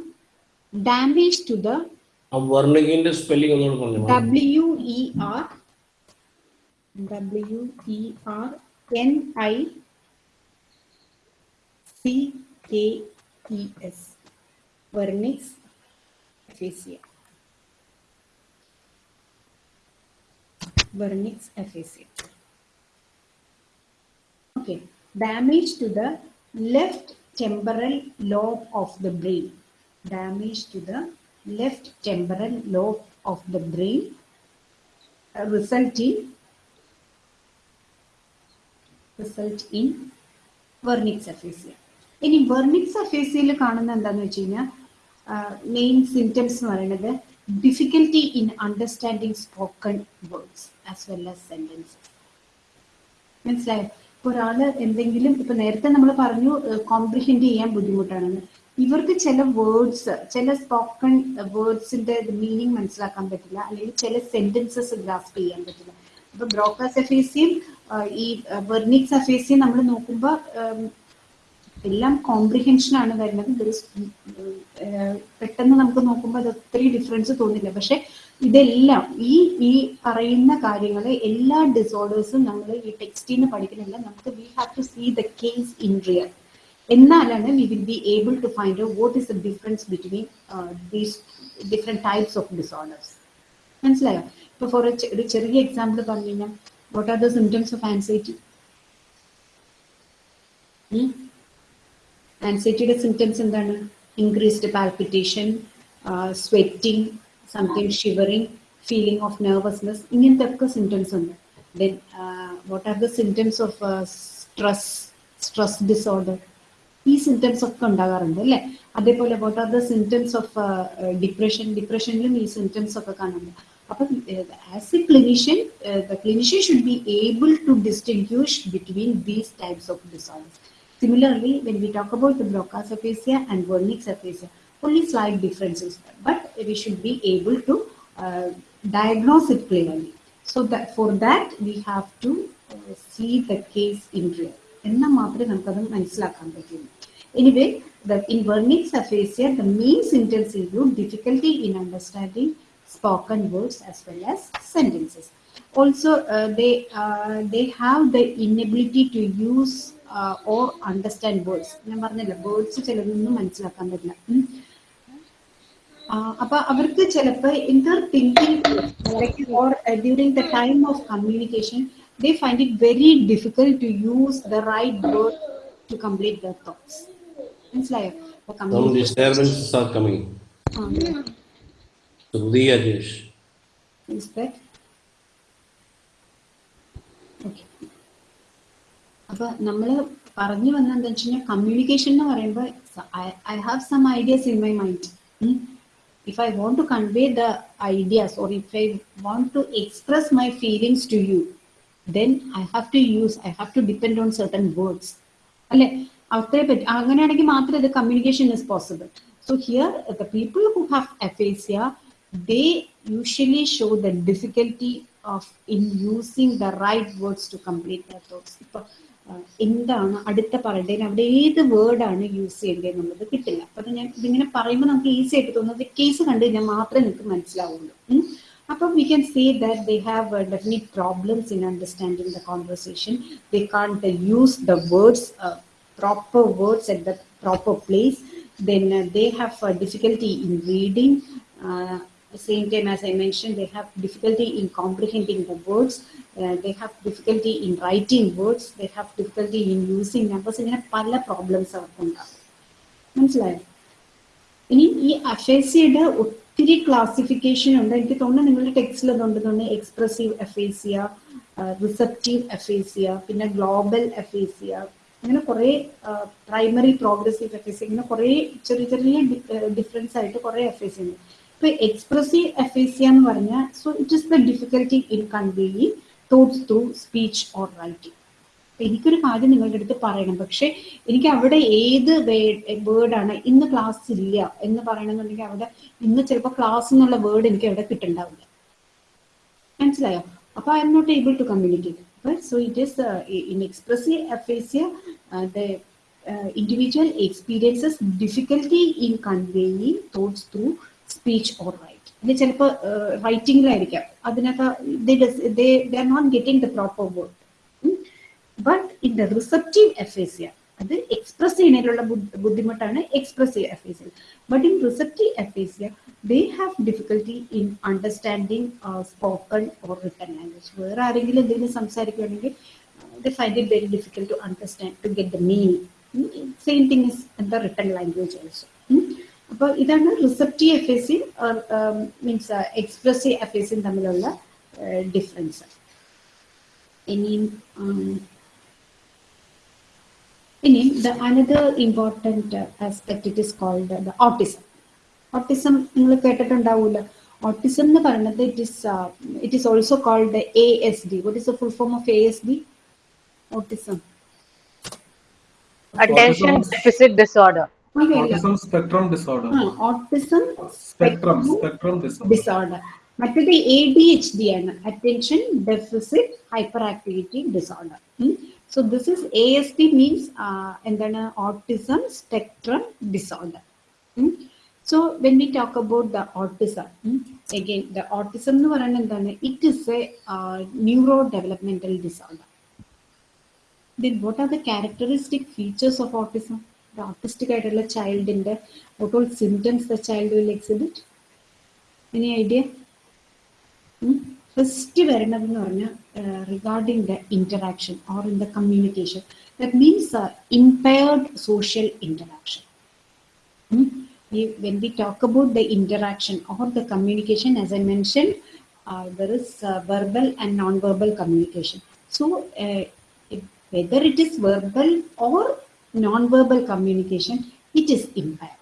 damage to the ആ വർണ്ണിക്കിന്റെ spelling ഒന്നുകൂടെ പറഞ്ഞു W E R W E R N I C K E S Wernicke's aphasia. Wernicke's aphasia. Okay, damage to the left temporal lobe of the brain. Damage to the left temporal lobe of the brain uh, result in Wernicke's aphasia ഇനി വെർണിക് സഫേസിയയിൽ കാണുന്ന എന്താന്ന് വെച്ച് കഴിഞ്ഞാൽ main symptoms എന്ന് പറയുന്നത് difficulty in understanding spoken words as well as sentences മനസ്സിലായോ? ഇപ്പൊ ഒരാൾ എന്തെങ്കിലും ഇപ്പൊ നേരത്തെ നമ്മൾ പറഞ്ഞു കോംപ്രിഹെൻഡ് ചെയ്യാൻ ബുദ്ധിമുട്ടാണെന്ന് ഇവർക്ക് ചില വേർഡ്സ് ചില സ്പോക്കൺ വേർഡ്സിന്റെ മീനിങ് മനസ്സിലാക്കാൻ പറ്റില്ല. അല്ലെങ്കിൽ ചില സെന്റൻസസ് ഗ്രാസ്പ് ചെയ്യാൻ പറ്റില്ല. അപ്പൊ ബ്രോക്കാസ് എഫേസിയും ഈ വെർണിക്സ് എഫേസിയും നമ്മൾ നോക്കുമ്പോൾ എല്ലാം കോംപ്രിഹെൻഷൻ ആണ് വരുന്നത്. പെട്ടെന്ന് നമുക്ക് നോക്കുമ്പോൾ അത് ഒത്തിരി ഡിഫറൻസ് തോന്നില്ല. പക്ഷെ ഇതെല്ലാം ഈ ഈ പറയുന്ന കാര്യങ്ങളെ എല്ലാ ഡിസോർഡേഴ്സും നമ്മൾ ഈ ടെക്സ്റ്റിൽ നിന്ന് പഠിക്കുന്നില്ല നമുക്ക് we have to see the case in real എന്നാലാണ് we will be able to find what is the difference between these different types of disorders മനസ്സിലായോ? ഇപ്പൊ ഫോർ ഒരു ചെറിയ എക്സാമ്പിൾ പറഞ്ഞു കഴിഞ്ഞാൽ what are the symptoms of anxiety ആൻസൈറ്റിയുടെ symptoms എന്താണ് increased palpitation sweating something shivering feeling of nervousness ഇങ്ങനത്തെ ഒക്കെ symptoms ഉണ്ട് then what are the symptoms of stress stress disorder ഈ സിംറ്റംസ് ഒക്കെ ഉണ്ടാകാറുണ്ട് അല്ലേ അതേപോലെ what are the symptoms of depression ഡിപ്രഷനിലും ഈ സിംറ്റംസ് ഒക്കെ കാണുന്നുണ്ട് അപ്പം as a clinician the clinician should be able to distinguish between these types of disorders Similarly, when we talk about the Broca's aphasia and Wernicke's aphasia, only slight differences, but we should be able to uh, diagnose it clearly. So that for that we have to uh, see the case in real. എന്നാൽ മാത്രമേ നമുക്കത് മനസ്സിലാക്കാൻ പറ്റുള്ളൂ anyway in Wernicke's aphasia the main symptoms include Difficulty in understanding spoken words as well as sentences also they they have the inability to use or understand words ഞാൻ പറഞ്ഞില്ല words ചിലതൊന്നും മനസ്സിലാക്കാൻ പറ്റില്ല ഉം. ആ, അപ്പൊ അവർക്ക് ചിലപ്പോ in their thinking or during the time of communication they find it very difficult to use the right word to complete their thoughts മനസ്സിലായോ അപ്പൊ Some communication- Disturbances dia a okay. അപ്പൊ നമ്മൾ പറഞ്ഞു വന്ന എന്താ വെച്ച് കഴിഞ്ഞാൽ കമ്മ്യൂണിക്കേഷൻ എന്ന് പറയുമ്പോൾ I have some ideas in my mind if I want to convey the ideas or if I want to express my feelings to you then I have to use I have to depend on certain words അല്ലെ? അത്രേ പറ്റി അങ്ങനെയാണെങ്കിൽ മാത്രമേ ഇത് communication is possible so here the people who have aphasia They usually show the difficulty of in using the right words to complete the thoughts ഇപ്പൊ ആ, എന്താണ് അടുത്ത പറയേണ്ടത് അവിടെ ഏത് വേർഡാണ് യൂസ് ചെയ്യേണ്ടത് എന്നുള്ളത് കിട്ടില്ല അപ്പൊ ഞാൻ ഇതിങ്ങനെ പറയുമ്പോൾ നമുക്ക് ഈസി ആയിട്ട് തോന്നുന്നത് കേസ് കണ്ടു കഴിഞ്ഞാൽ മാത്രമേ നിങ്ങൾക്ക് മനസ്സിലാവുള്ളൂ ഉം. അപ്പം we can say that they have uh, definite problems in understanding the conversation. They can't uh, use the words, uh, proper words at the proper place. Then uh, they have uh, difficulty in reading. Uh, same time as I mentioned, they have difficulty in comprehending the words. Uh, they have difficulty in writing words. They have difficulty in using numbers. ഇങ്ങനെ പല problems അവർക്കുണ്ടാകും മനസ്സിലായോ ഇനി ഈ അഫേസിയുടെ ഒത്തിരി classification ഉണ്ട് എനിക്ക് തോന്നുന്നു നിങ്ങളുടെ ടെക്സ്റ്റിൽ അതുണ്ട് തോന്നുന്നു എക്സ്പ്രസീവ് അഫേസിയ റിസപ്റ്റീവ് അഫേസിയ പിന്നെ ഗ്ലോബൽ അഫേസിയ അങ്ങനെ കുറേ പ്രൈമറി പ്രോഗ്രസീവ് അഫേസിയ ഇങ്ങനെ കുറേ ചെറിയ ചെറിയ ഡിഫറൻസ് ആയിട്ട് കുറേ അഫേസിയ ഉണ്ട് ഇപ്പൊ എക്സ്പ്രസീവ് എഫേസിയ എന്ന് പറഞ്ഞാൽ so it is the difficulty in conveying thoughts through speech or writing എനിക്കൊരു കാര്യം നിങ്ങളുടെ അടുത്ത് പറയണം. പക്ഷെ എനിക്ക് അവിടെ ഏത് വേർഡാണ് ഇന്ന് ക്ലാസ് ഇല്ല എന്ന് പറയണമെന്നുണ്ടെങ്കിൽ അവിടെ ഇന്ന് ചിലപ്പോൾ ക്ലാസ് എന്നുള്ള വേർഡ് എനിക്ക് അവിടെ കിട്ടുന്നുണ്ടാവില്ല മനസ്സിലായോ? അപ്പൊ I'm not able to communicate so it is in expressive aphasia the individual experiences difficulty in conveying thoughts through speech or right ഇത് ചിലപ്പോൾ റൈറ്റിംഗിലായിരിക്കാം അതിനകത്ത് they are not getting the proper word but in the receptive aphasia അത് express ചെയ്യുന്നതിലുള്ള ബുദ്ധി- ബുദ്ധിമുട്ടാണ് expressive aphasia but in receptive aphasia they have difficulty in understanding spoken or written language വേറെ ആരെങ്കിലും എന്തെങ്കിലും സംസാരിക്കുകയാണെങ്കിൽ they find it very difficult to understand to get the meaning same thing is in the written language also അപ്പോൾ ഇതാണ് receptive അഫേസിയും means expressive അഫേസിയും തമ്മിലുള്ള difference ഇനിയും ഉം, ഇനിയും the another important aspect it is called the autism autism നിങ്ങൾ കേട്ടിട്ടുണ്ടാവില്ല autism എന്ന് പറയുന്നത് it is it is also called A S D what is the full form of A S D autism Attention deficit disorder. Autism spectrum disorder. Autism Spectrum, spectrum disorder. Disorder മറ്റേത് A D H D ആണ് attention deficit hyper activity disorder so this is A S D means എന്താണ് autism spectrum disorder so when we talk about the autism again the autism എന്ന് പറയുന്നത് എന്താണ് it is a neuro developmental disorder then what are the characteristic features of autism the autistic ആയിട്ടുള്ള ചൈൽഡിന്റെ what all symptoms the child will exhibit any idea first വരുന്നത് എന്ന് പറഞ്ഞാൽ regarding the interaction or in the communication that means impaired social interaction when we talk about the interaction or the communication as i mentioned uh, there is uh, verbal and non-verbal communication so uh, it- whether it is verbal or non-verbal communication it is impaired.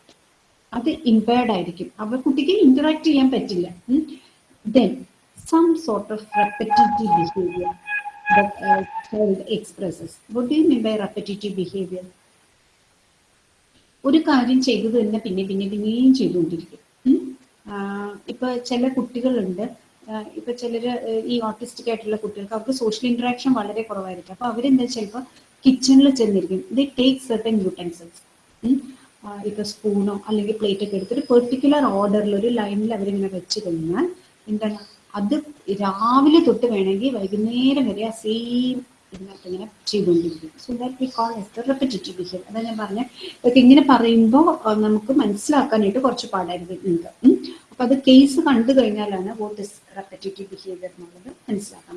അത് impaired ആയിരിക്കും. അവർ കുട്ടിക്ക് interact ചെയ്യാൻ പറ്റില്ല. Then some sort of repetitive behaviour expresses what do mean by repetitive behaviour ഒരു കാര്യം ചെയ്തു തന്നെ പിന്നെ പിന്നെ പിന്നെയും ചെയ്തുകൊണ്ടിരിക്കും. ഇപ്പൊ ചില കുട്ടികളുണ്ട്. ഇപ്പൊ ചിലര് ഈ ഓട്ടിസ്റ്റിക് ആയിട്ടുള്ള കുട്ടികൾക്ക് അവർക്ക് സോഷ്യൽ ഇന്ററാക്ഷൻ വളരെ കുറവായിരിക്കും. അപ്പൊ അവരെന്താ ചിലപ്പോൾ കിച്ചണിൽ ചെന്നിരിക്കും. ദേ ടേക്ക് സെർട്ടൻ യൂട്ടൻസിൽസ് ഇപ്പൊ സ്പൂണോ അല്ലെങ്കിൽ പ്ലേറ്റ് ഒക്കെ എടുത്തിട്ട് പെർട്ടിക്കുലർ ഓർഡറിൽ ഒരു ലൈനിൽ അവരിങ്ങനെ വെച്ച് കഴിഞ്ഞാൽ എന്താണ്? അത് രാവിലെ തൊട്ട് വേണമെങ്കിൽ വൈകുന്നേരം വരെ ആ സെയിം ഇതിനകത്ത് ഇങ്ങനെ ചെയ്തുകൊണ്ടിരിക്കും. So that we call as the behave behaviour അതാ ഞാൻ പറഞ്ഞത് ഇതൊക്കെ ഇങ്ങനെ പറയുമ്പോൾ നമുക്ക് മനസ്സിലാക്കാനായിട്ട് കുറച്ച് പാടായിരുന്നു നിങ്ങൾക്ക്. അപ്പൊ അത് കേസ് കണ്ടു കഴിഞ്ഞാലാണ് വോട്ട് ഇസ് റെപ്പിറ്റേറ്റീവ് ബിഹേവിയർ എന്നുള്ളത് മനസ്സിലാക്കാൻ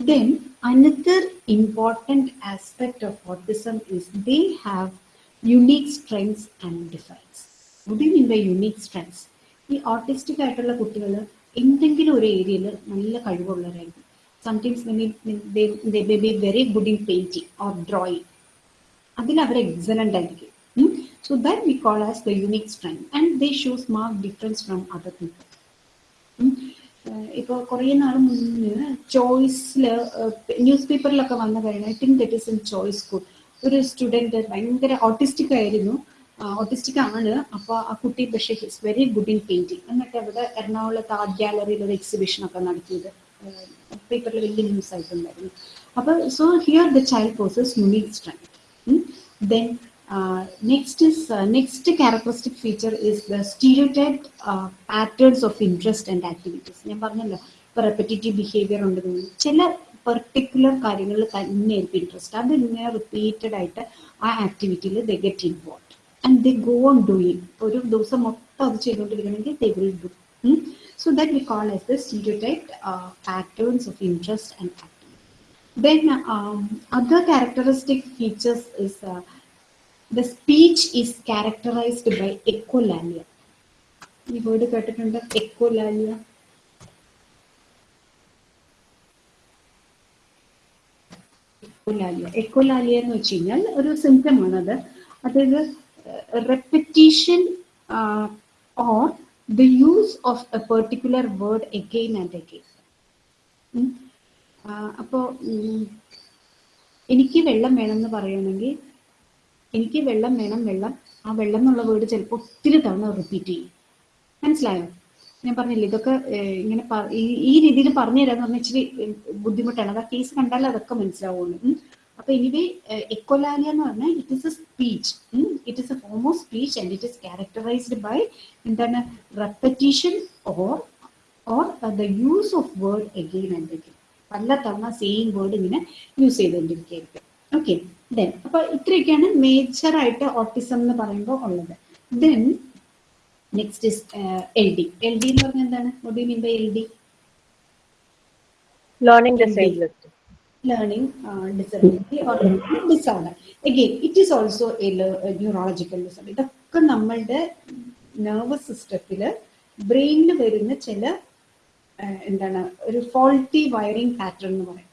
പറ്റുന്നത് then another important aspect of autism is they have unique strengths and difference mean by unique strengths ഈ ഓട്ടിസ്റ്റിക് ആയിട്ടുള്ള കുട്ടികൾ എന്തെങ്കിലും ഒരു ഏരിയയിൽ നല്ല കഴിവുള്ളവരായിരിക്കും sometimes they may be very good in painting or drawing അതിൽ അവർ എക്സലന്റ് ആയിരിക്കും so that we call as the unique strength and they shows mark difference from other people ഇപ്പോൾ കുറേ നാൾ മുന്നേ ചോയ്സിൽ ന്യൂസ് പേപ്പറിലൊക്കെ വന്നു കഴിഞ്ഞാൽ I think that is in choice school. ഒരു സ്റ്റുഡന്റ് ഭയങ്കര ഓട്ടിസ്റ്റിക് ആയിരുന്നു. ഓട്ടിസ്റ്റിക് ആണ്. അപ്പോൾ ആ കുട്ടി പക്ഷേ his very good in painting. എന്നിട്ട് അവിടെ എറണാകുളത്ത് ആർട്ട് ഗാലറിയിൽ ഒരു എക്സിബിഷൻ ഒക്കെ നടത്തിയത് പേപ്പറിൽ വലിയ ന്യൂസ് ആയിട്ടുണ്ടായിരുന്നു അപ്പോൾ so here the child possess unique strength then next next characteristic feature is the stereotyped uh, patterns of interest and activities. ഞാൻ പറഞ്ഞല്ലോ ഇപ്പൊ റെപ്പറ്റേറ്റീവ് ബിഹേവിയർ ഉണ്ടെന്ന് ചില പെർട്ടിക്കുലർ കാര്യങ്ങളിൽ തന്നെയായിരിക്കും ഇൻട്രസ്റ്റ് അത് ഇങ്ങനെ റിപ്പീറ്റഡ് ആയിട്ട് ആ ആക്ടിവിറ്റിയിൽ they get involve and they go on doing ഒരു ദിവസം മൊത്തം അത് ചെയ്തുകൊണ്ടിരിക്കണമെങ്കിൽ they will do so that we call as the stereotyped patterns of interest and activity then other characteristic features is the speech is characterized by echolalia ഈ word കേട്ടിട്ടുണ്ട്? Echolalia echolalia echolalia എന്ന് വെച്ച് കഴിഞ്ഞാൽ ഒരു സിംറ്റം ആണത് അതായത് repetition or the use of a particular word again and again അപ്പോ എനിക്ക് വെള്ളം വേണമെന്ന് പറയുകയാണെങ്കിൽ എനിക്ക് വെള്ളം വേണം വെള്ളം. ആ വെള്ളം എന്നുള്ള വേർഡ് ചിലപ്പോൾ ഒത്തിരി തവണ റിപ്പീറ്റ് ചെയ്യും. മനസ്സിലായോ? ഞാൻ പറഞ്ഞില്ലേ ഇതൊക്കെ ഇങ്ങനെ ഈ- രീതിയിൽ പറഞ്ഞു തരാന്ന് പറഞ്ഞാൽ ഇച്ചിരി ബുദ്ധിമുട്ടാണ്. അത് ആ കേസ് കണ്ടാൽ അതൊക്കെ മനസ്സിലാവുള്ളൂ. അപ്പൊ എനിവേ എക്കോലാലിയ എന്ന് പറഞ്ഞാൽ it is a speech it is a form of speech and it is characterized by എന്താണ്? Repetition or or the use of word again again പല തവണ സെയിം വേർഡ് ഇങ്ങനെ യൂസ് ചെയ്തുകൊണ്ടിരിക്കുകയായിരിക്കും ഓക്കെ ദെൻ അപ്പൊ ഇത്രയൊക്കെയാണ് major ആയിട്ട് ഓട്ടിസം എന്ന് പറയുമ്പോൾ ഉള്ളത്. Then next is L D L D എന്ന് പറഞ്ഞാൽ എന്താണ്? What you mean by L D learning learning learning uh, it or also disorder. Again, it is also a, neurological disorder. ഇതൊക്കെ നമ്മളുടെ നെർവസ് സിസ്റ്റത്തിൽ ബ്രെയിനിൽ വരുന്ന ചില എന്താണ് ഒരു ഫോൾട്ടി വയറിംഗ് പാറ്റേൺ എന്ന് പറയും.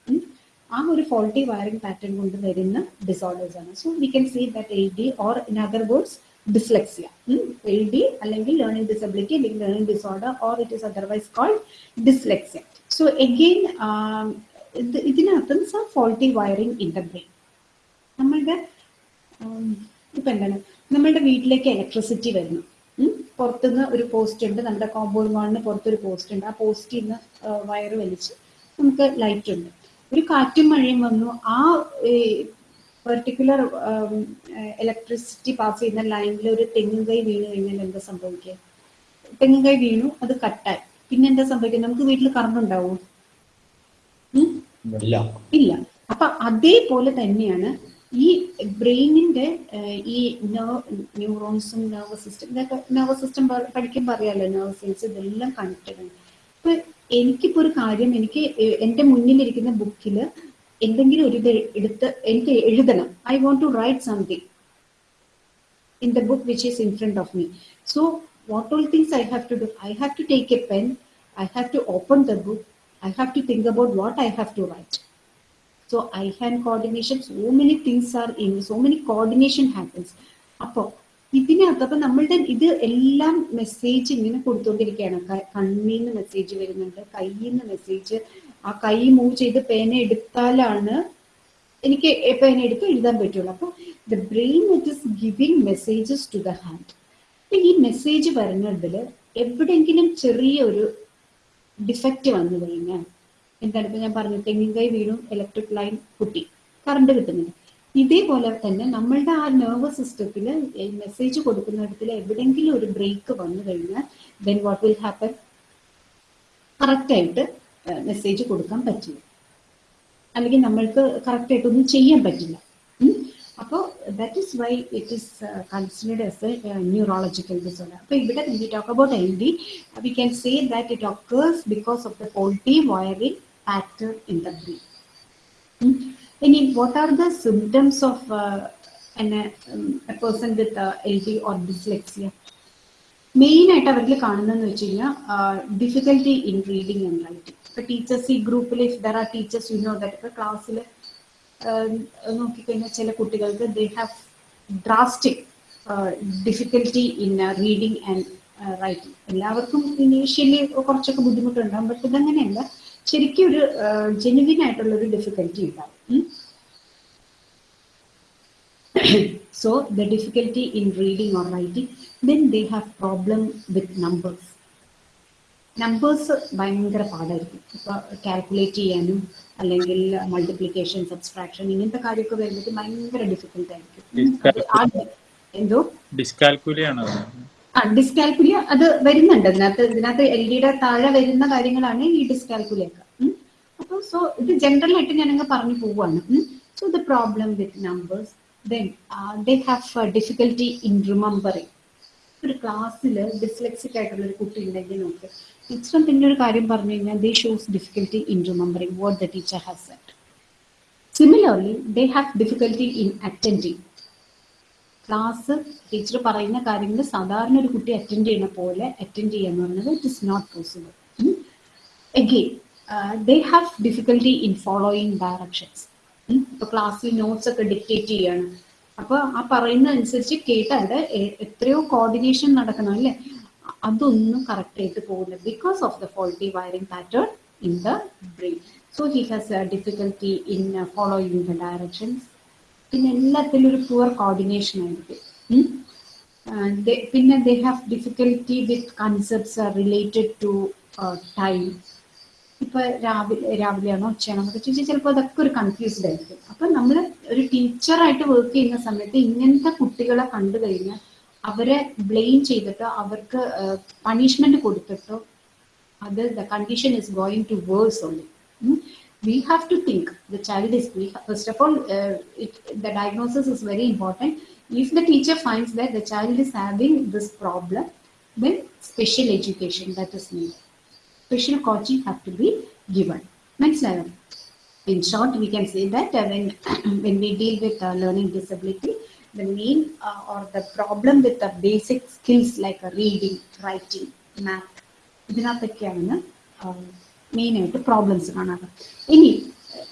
ആ ഒരു ഫോൾട്ടി വയറിംഗ് പാറ്റേൺ കൊണ്ട് വരുന്ന ഡിസോർഡേഴ്സ് ആണ്. So we can see that L D or in other words dyslexia L D അല്ലെങ്കിൽ ലേണിംഗ് ഡിസബിലിറ്റി അല്ലെങ്കിൽ learning disorder or it is otherwise called dyslexia so again ഇത് ഇതിനകത്തും some faulty wiring in the brain നമ്മളുടെ ഇപ്പൊ എന്താണ്? നമ്മളുടെ വീട്ടിലേക്ക് electricity വരുന്നു. പുറത്തുനിന്ന് ഒരു പോസ്റ്റ് ഉണ്ട്. നമ്മുടെ കോമ്പൗണ്ട് വാളിന് പുറത്തൊരു പോസ്റ്റ് ഉണ്ട്. ആ പോസ്റ്റിൽ നിന്ന് വയർ വലിച്ച് നമുക്ക് ലൈറ്റ് ഉണ്ട്. ഒരു കാറ്റും മഴയും വന്നു. ആ പെർട്ടിക്കുലർ ഇലക്ട്രിസിറ്റി പാസ് ചെയ്യുന്ന ലൈനിൽ ഒരു തെങ്ങും കൈ വീണ് കഴിഞ്ഞാൽ എന്താ സംഭവിക്കുക? തെങ്ങും കൈ വീണു അത് കട്ടായി. പിന്നെ എന്താ സംഭവിക്കുക? നമുക്ക് വീട്ടിൽ കറണ്ട് ഉണ്ടാവും? ഇല്ല. അപ്പൊ അതേപോലെ തന്നെയാണ് ഈ ബ്രെയിനിന്റെ ഈ ന്യൂറോൺസും നെർവസ് സിസ്റ്റം ഇതൊക്കെ നെർവസ് സിസ്റ്റം പഠിക്കുമ്പോൾ അറിയാലോ നെർവസ് സെൽസ് ഇതെല്ലാം കണക്റ്റഡ് ആണ്. അപ്പൊ എനിക്കിപ്പോ ഒരു കാര്യം എനിക്ക് എ- എന്റെ മുന്നിലിരിക്കുന്ന ബുക്കിൽ എന്തെങ്കിലും ഒരു എടുത്ത് എനിക്ക് എഴുതണം I want to write something in the book which is in front of me. So, what all things I have to do? I have to take a pen, I have to open the book, I have to think about what I have to write. So, eye hand coordination, so many things are in, so many coordination happens. അപ്പോൾ ഇതിനകത്ത് അപ്പൊ നമ്മളുടെ ഇത് എല്ലാം message ഇങ്ങനെ കൊടുത്തുകൊണ്ടിരിക്കുകയാണ് കണ്ണിൽ നിന്ന് message വരുന്നുണ്ട് കയ്യിൽ നിന്ന് മെസ്സേജ് ആ കൈ മൂവ് ചെയ്ത് പേന എടുത്താലാണ് എനിക്ക് പേന എടുത്ത് എഴുതാൻ പറ്റുള്ളൂ. അപ്പൊ the brain it is giving messages to the hand അപ്പൊ ഈ മെസ്സേജ് വരുന്നതിൽ എവിടെങ്കിലും ചെറിയൊരു ഡിഫക്റ്റ് വന്നു കഴിഞ്ഞാൽ എന്താണ് ഇപ്പൊ ഞാൻ പറഞ്ഞു തെങ്ങിൻ കൈ വീണു ഇലക്ട്രിക് ലൈൻ കുട്ടി കറണ്ട് കിട്ടുന്നില്ല. ഇതേപോലെ തന്നെ നമ്മളുടെ ആ നെർവസ് സിസ്റ്റത്തിൽ മെസ്സേജ് കൊടുക്കുന്നിടത്തിൽ എവിടെയെങ്കിലും ഒരു ബ്രേക്ക് വന്നു കഴിഞ്ഞാൽ ദെൻ വാട്ട് വിൽ ഹാപ്പൻ കറക്റ്റായിട്ട് മെസ്സേജ് കൊടുക്കാൻ പറ്റില്ല. അല്ലെങ്കിൽ നമ്മൾക്ക് കറക്റ്റായിട്ടൊന്നും ചെയ്യാൻ പറ്റില്ല. അപ്പോൾ that is why it is considered as a neurological disorder അപ്പോൾ ഇവിടെ we talk about L D we can say that it occurs because of the faulty wiring pattern in the brain ഇനി what are the symptoms of a person with L D or dyslexia main ആയിട്ട് അവരിൽ കാണുന്നതെന്ന് വെച്ച് കഴിഞ്ഞാൽ difficulty in reading and writing ഇപ്പൊ teachers ഈ ഗ്രൂപ്പിൽ if there are teachers you know that ഇപ്പൊ ക്ലാസ്സിൽ നോക്കിക്കഴിഞ്ഞാൽ ചില കുട്ടികൾക്ക് they have drastic difficulty in reading and writing എല്ലാവർക്കും ഇനീഷ്യലി കുറച്ചൊക്കെ ബുദ്ധിമുട്ടുണ്ടാകും ബട്ട് ഇതങ്ങനെയല്ല. ശരിക്കും ഒരു ജെനുവിൻ ആയിട്ടുള്ള ഒരു ഡിഫിക്കൽറ്റി ഉണ്ടാവും ഉം. so the difficulty in reading or writing then they have problem with numbers. Numbers ഭയങ്കര പാടായിരിക്കും. ഇപ്പൊ കാൽക്കുലേറ്റ് ചെയ്യാനും അല്ലെങ്കിൽ മൾട്ടിപ്ലിക്കേഷൻ സബ്സ്ട്രാക്ഷൻ ഇങ്ങനത്തെ കാര്യമൊക്കെ വരുന്നത് ഭയങ്കര ഡിഫിക്കൽട്ട് ആയിരിക്കും. എന്തോ? ഡിസ്കാൽക്കുലിയാണ് ആ ഡിസ്കാൽക്കുലിയ അത് വരുന്നുണ്ട്. ഇതിനകത്ത് ഇതിനകത്ത് എൽ ഡിയുടെ താഴെ വരുന്ന കാര്യങ്ങളാണ് ഈ ഡിസ്കാൽക്കുലിയ അപ്പോൾ സോ ഇത് ജനറൽ ആയിട്ട് ഞാനങ്ങ് പറഞ്ഞു പോവാണ്. So the problem with numbers then they have difficulty in remembering ഒരു ക്ലാസ്സിൽ ഡിസ്ലെക്സിക് ആയിട്ടുള്ള ഒരു കുട്ടി ഉണ്ടെങ്കിൽ നോക്ക് ടീച്ചർ പിന്നെ ഒരു കാര്യം പറഞ്ഞു കഴിഞ്ഞാൽ they shows difficulty in remembering what the teacher has set similarly they have difficulty in attending class teacher പറയുന്ന കാര്യങ്ങൾ സാധാരണ ഒരു കുട്ടി അറ്റൻഡ് ചെയ്യുന്ന പോലെ അറ്റൻഡ് ചെയ്യുക എന്ന് പറഞ്ഞത് it is not possible again they have difficulty in following directions ഇപ്പൊ ക്ലാസ്സിൽ നോട്ട്സ് ഒക്കെ ഡിക്റ്റേറ്റ് ചെയ്യാണ്. അപ്പൊ ആ പറയുന്ന അനുസരിച്ച് കേട്ടാൽ എത്രയോ കോർഡിനേഷൻ നടക്കണം അല്ലേ? അതൊന്നും കറക്റ്റ് ആയിട്ട് പോകുന്നില്ല because of the faulty wiring pattern in the brain so he has difficulty in following the directions പിന്നെ എല്ലാത്തിലും ഒരു പുവർ കോർഡിനേഷൻ ആയിരിക്കും. പിന്നെ they have difficulty with concepts related to time ഇപ്പൊ രാവിലെ രാവിലെയാണോ ഉച്ചയാണോ എന്നൊക്കെ ചോദിച്ചാൽ ചിലപ്പോൾ അതൊക്കെ ഒരു കൺഫ്യൂസ്ഡ് ആയിരിക്കും. അപ്പൊ നമ്മൾ ഒരു ടീച്ചറായിട്ട് വർക്ക് ചെയ്യുന്ന സമയത്ത് ഇങ്ങനത്തെ കുട്ടികളെ കണ്ടു കഴിഞ്ഞാൽ അവരെ ബ്ലെയിം ചെയ്തിട്ടോ അവർക്ക് പണിഷ്മെന്റ് കൊടുത്തിട്ടോ അത് the condition is going to worse only we have to think the child is first of all the diagnosis is very important if the teacher finds the child is having this problem with special education that is need Special coaching have to be given. Next level. In short, we can say that uh, when when we deal with uh, learning disability, the main uh, or the problem with the basic skills like uh, reading, writing, math, ഇതിനകത്തൊക്കെയാണ് main ആയിട്ട് problems കാണാറ് ഇനി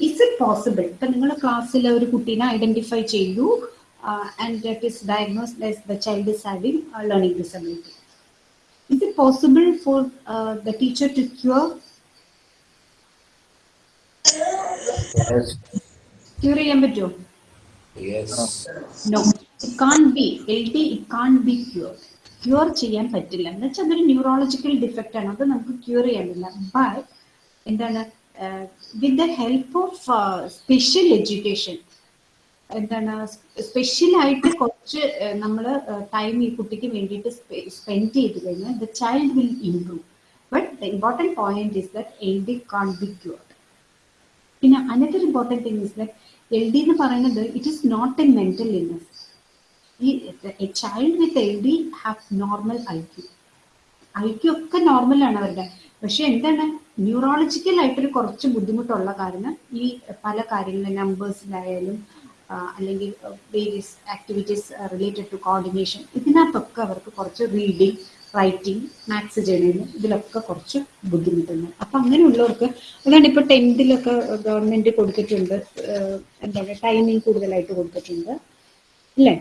is it possible ഇപ്പൊ നിങ്ങൾ ക്ലാസ്സിൽ ഒരു കുട്ടീനെ identify ചെയ്തു uh, and it is diagnosed as the child is having a learning disability. Is it possible for uh, the teacher to cure? Yes. Cure ചെയ്യാൻ പറ്റുമോ? Yes. No, it can't be. LD, it can't be cured. Cure ചെയ്യാൻ പറ്റില്ല എന്ന് വെച്ചാൽ അതൊരു neurological defect ആണ് അത് നമുക്ക് ക്യൂർ ചെയ്യാൻ പറ്റില്ല ബട്ട് എന്താണ് with the help of special education എന്താണ് സ്പെഷ്യലായിട്ട് കുറച്ച് നമ്മൾ ടൈം ഈ കുട്ടിക്ക് വേണ്ടിയിട്ട് സ്പെൻഡ് ചെയ്ത് കഴിഞ്ഞാൽ the child will improve but the important point is that L D can't be cured പിന്നെ another important thing is that L D എന്ന് പറയുന്നത് it is not a mental illness ഈ a child with L D have normal I Q I Q ഒക്കെ നോർമലാണ് അവരുടെ. പക്ഷെ എന്താണ് neurological ആയിട്ടൊരു കുറച്ച് ബുദ്ധിമുട്ടുള്ള കാരണം ഈ പല കാര്യങ്ങളും നമ്പേഴ്സിലായാലും അല്ലെങ്കിൽ various activities related to coordination ഇതിനകത്തൊക്കെ അവർക്ക് കുറച്ച് റീഡിങ് റൈറ്റിംഗ് മാത്സ് ചെയ്യണതിന് ഇതിലൊക്കെ കുറച്ച് ബുദ്ധിമുട്ടുണ്ട്. അപ്പൊ അങ്ങനെയുള്ളവർക്ക് അതാണ് ഇപ്പൊ ടെൻത്തിലൊക്കെ ഗവൺമെന്റ് കൊടുത്തിട്ടുണ്ട് എന്താ പറയുക ടൈമിംഗ് കൂടുതലായിട്ട് കൊടുത്തിട്ടുണ്ട് അല്ലേ?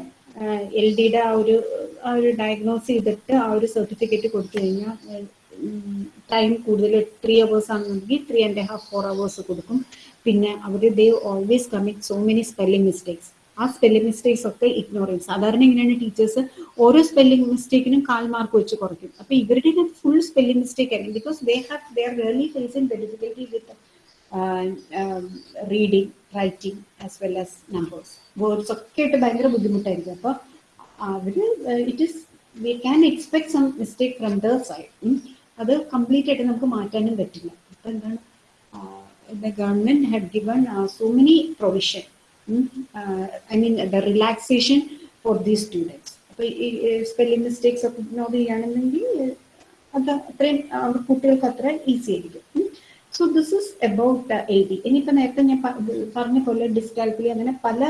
എൽ ഡിയുടെ ആ ഒരു ആ ഒരു ഡയഗ്നോസ് ചെയ്തിട്ട് ആ ഒരു സർട്ടിഫിക്കറ്റ് കൊടുത്തു കഴിഞ്ഞാൽ ടൈം കൂടുതൽ ത്രീ അവേഴ്സ് ആണെന്നുണ്ടെങ്കിൽ three and half four hours കൊടുക്കും. പിന്നെ അവർ they always commit so many spelling mistakes ആ സ്പെല്ലിംഗ് മിസ്റ്റേക്സ് ഒക്കെ ഇഗ്നോർ ചെയ്യും സാധാരണ ഇങ്ങനെയാണ് ടീച്ചേഴ്സ് ഓരോ സ്പെല്ലിംഗ് മിസ്റ്റേക്കിനും കാൽ മാർക്ക് വെച്ച് കുറയ്ക്കും. അപ്പൊ ഇവരുടെ ഫുൾ സ്പെല്ലിംഗ് മിസ്റ്റേക്ക് ആയിരിക്കും. Because they have they are really facing the difficulty with reading writing as well as numbers words ഒക്കെ ആയിട്ട് ഭയങ്കര ബുദ്ധിമുട്ടായിരിക്കും. അപ്പോൾ അവർ it is we can expect some mistake from the side അത് കംപ്ലീറ്റ് ആയിട്ട് നമുക്ക് മാറ്റാനും പറ്റില്ല. അപ്പൊ എന്താണ്? the government had given uh, so many provision mm, uh, i mean the relaxation for these students അപ്പൊ ഈ സ്പെല്ലിംഗ് മിസ്റ്റേക്സ് ഒക്കെ ഇഗ്നോർ ചെയ്യുകയാണെന്നുണ്ടെങ്കിൽ അത് അത്രയും അവർ കുട്ടികൾക്ക് അത്ര ഈസി ആയിരിക്കും so this is about A D ഇനിയിപ്പോൾ നേരത്തെ ഞാൻ പ- പറഞ്ഞ പോലെ ഡിസ്കാൽക്കുലി അങ്ങനെ പല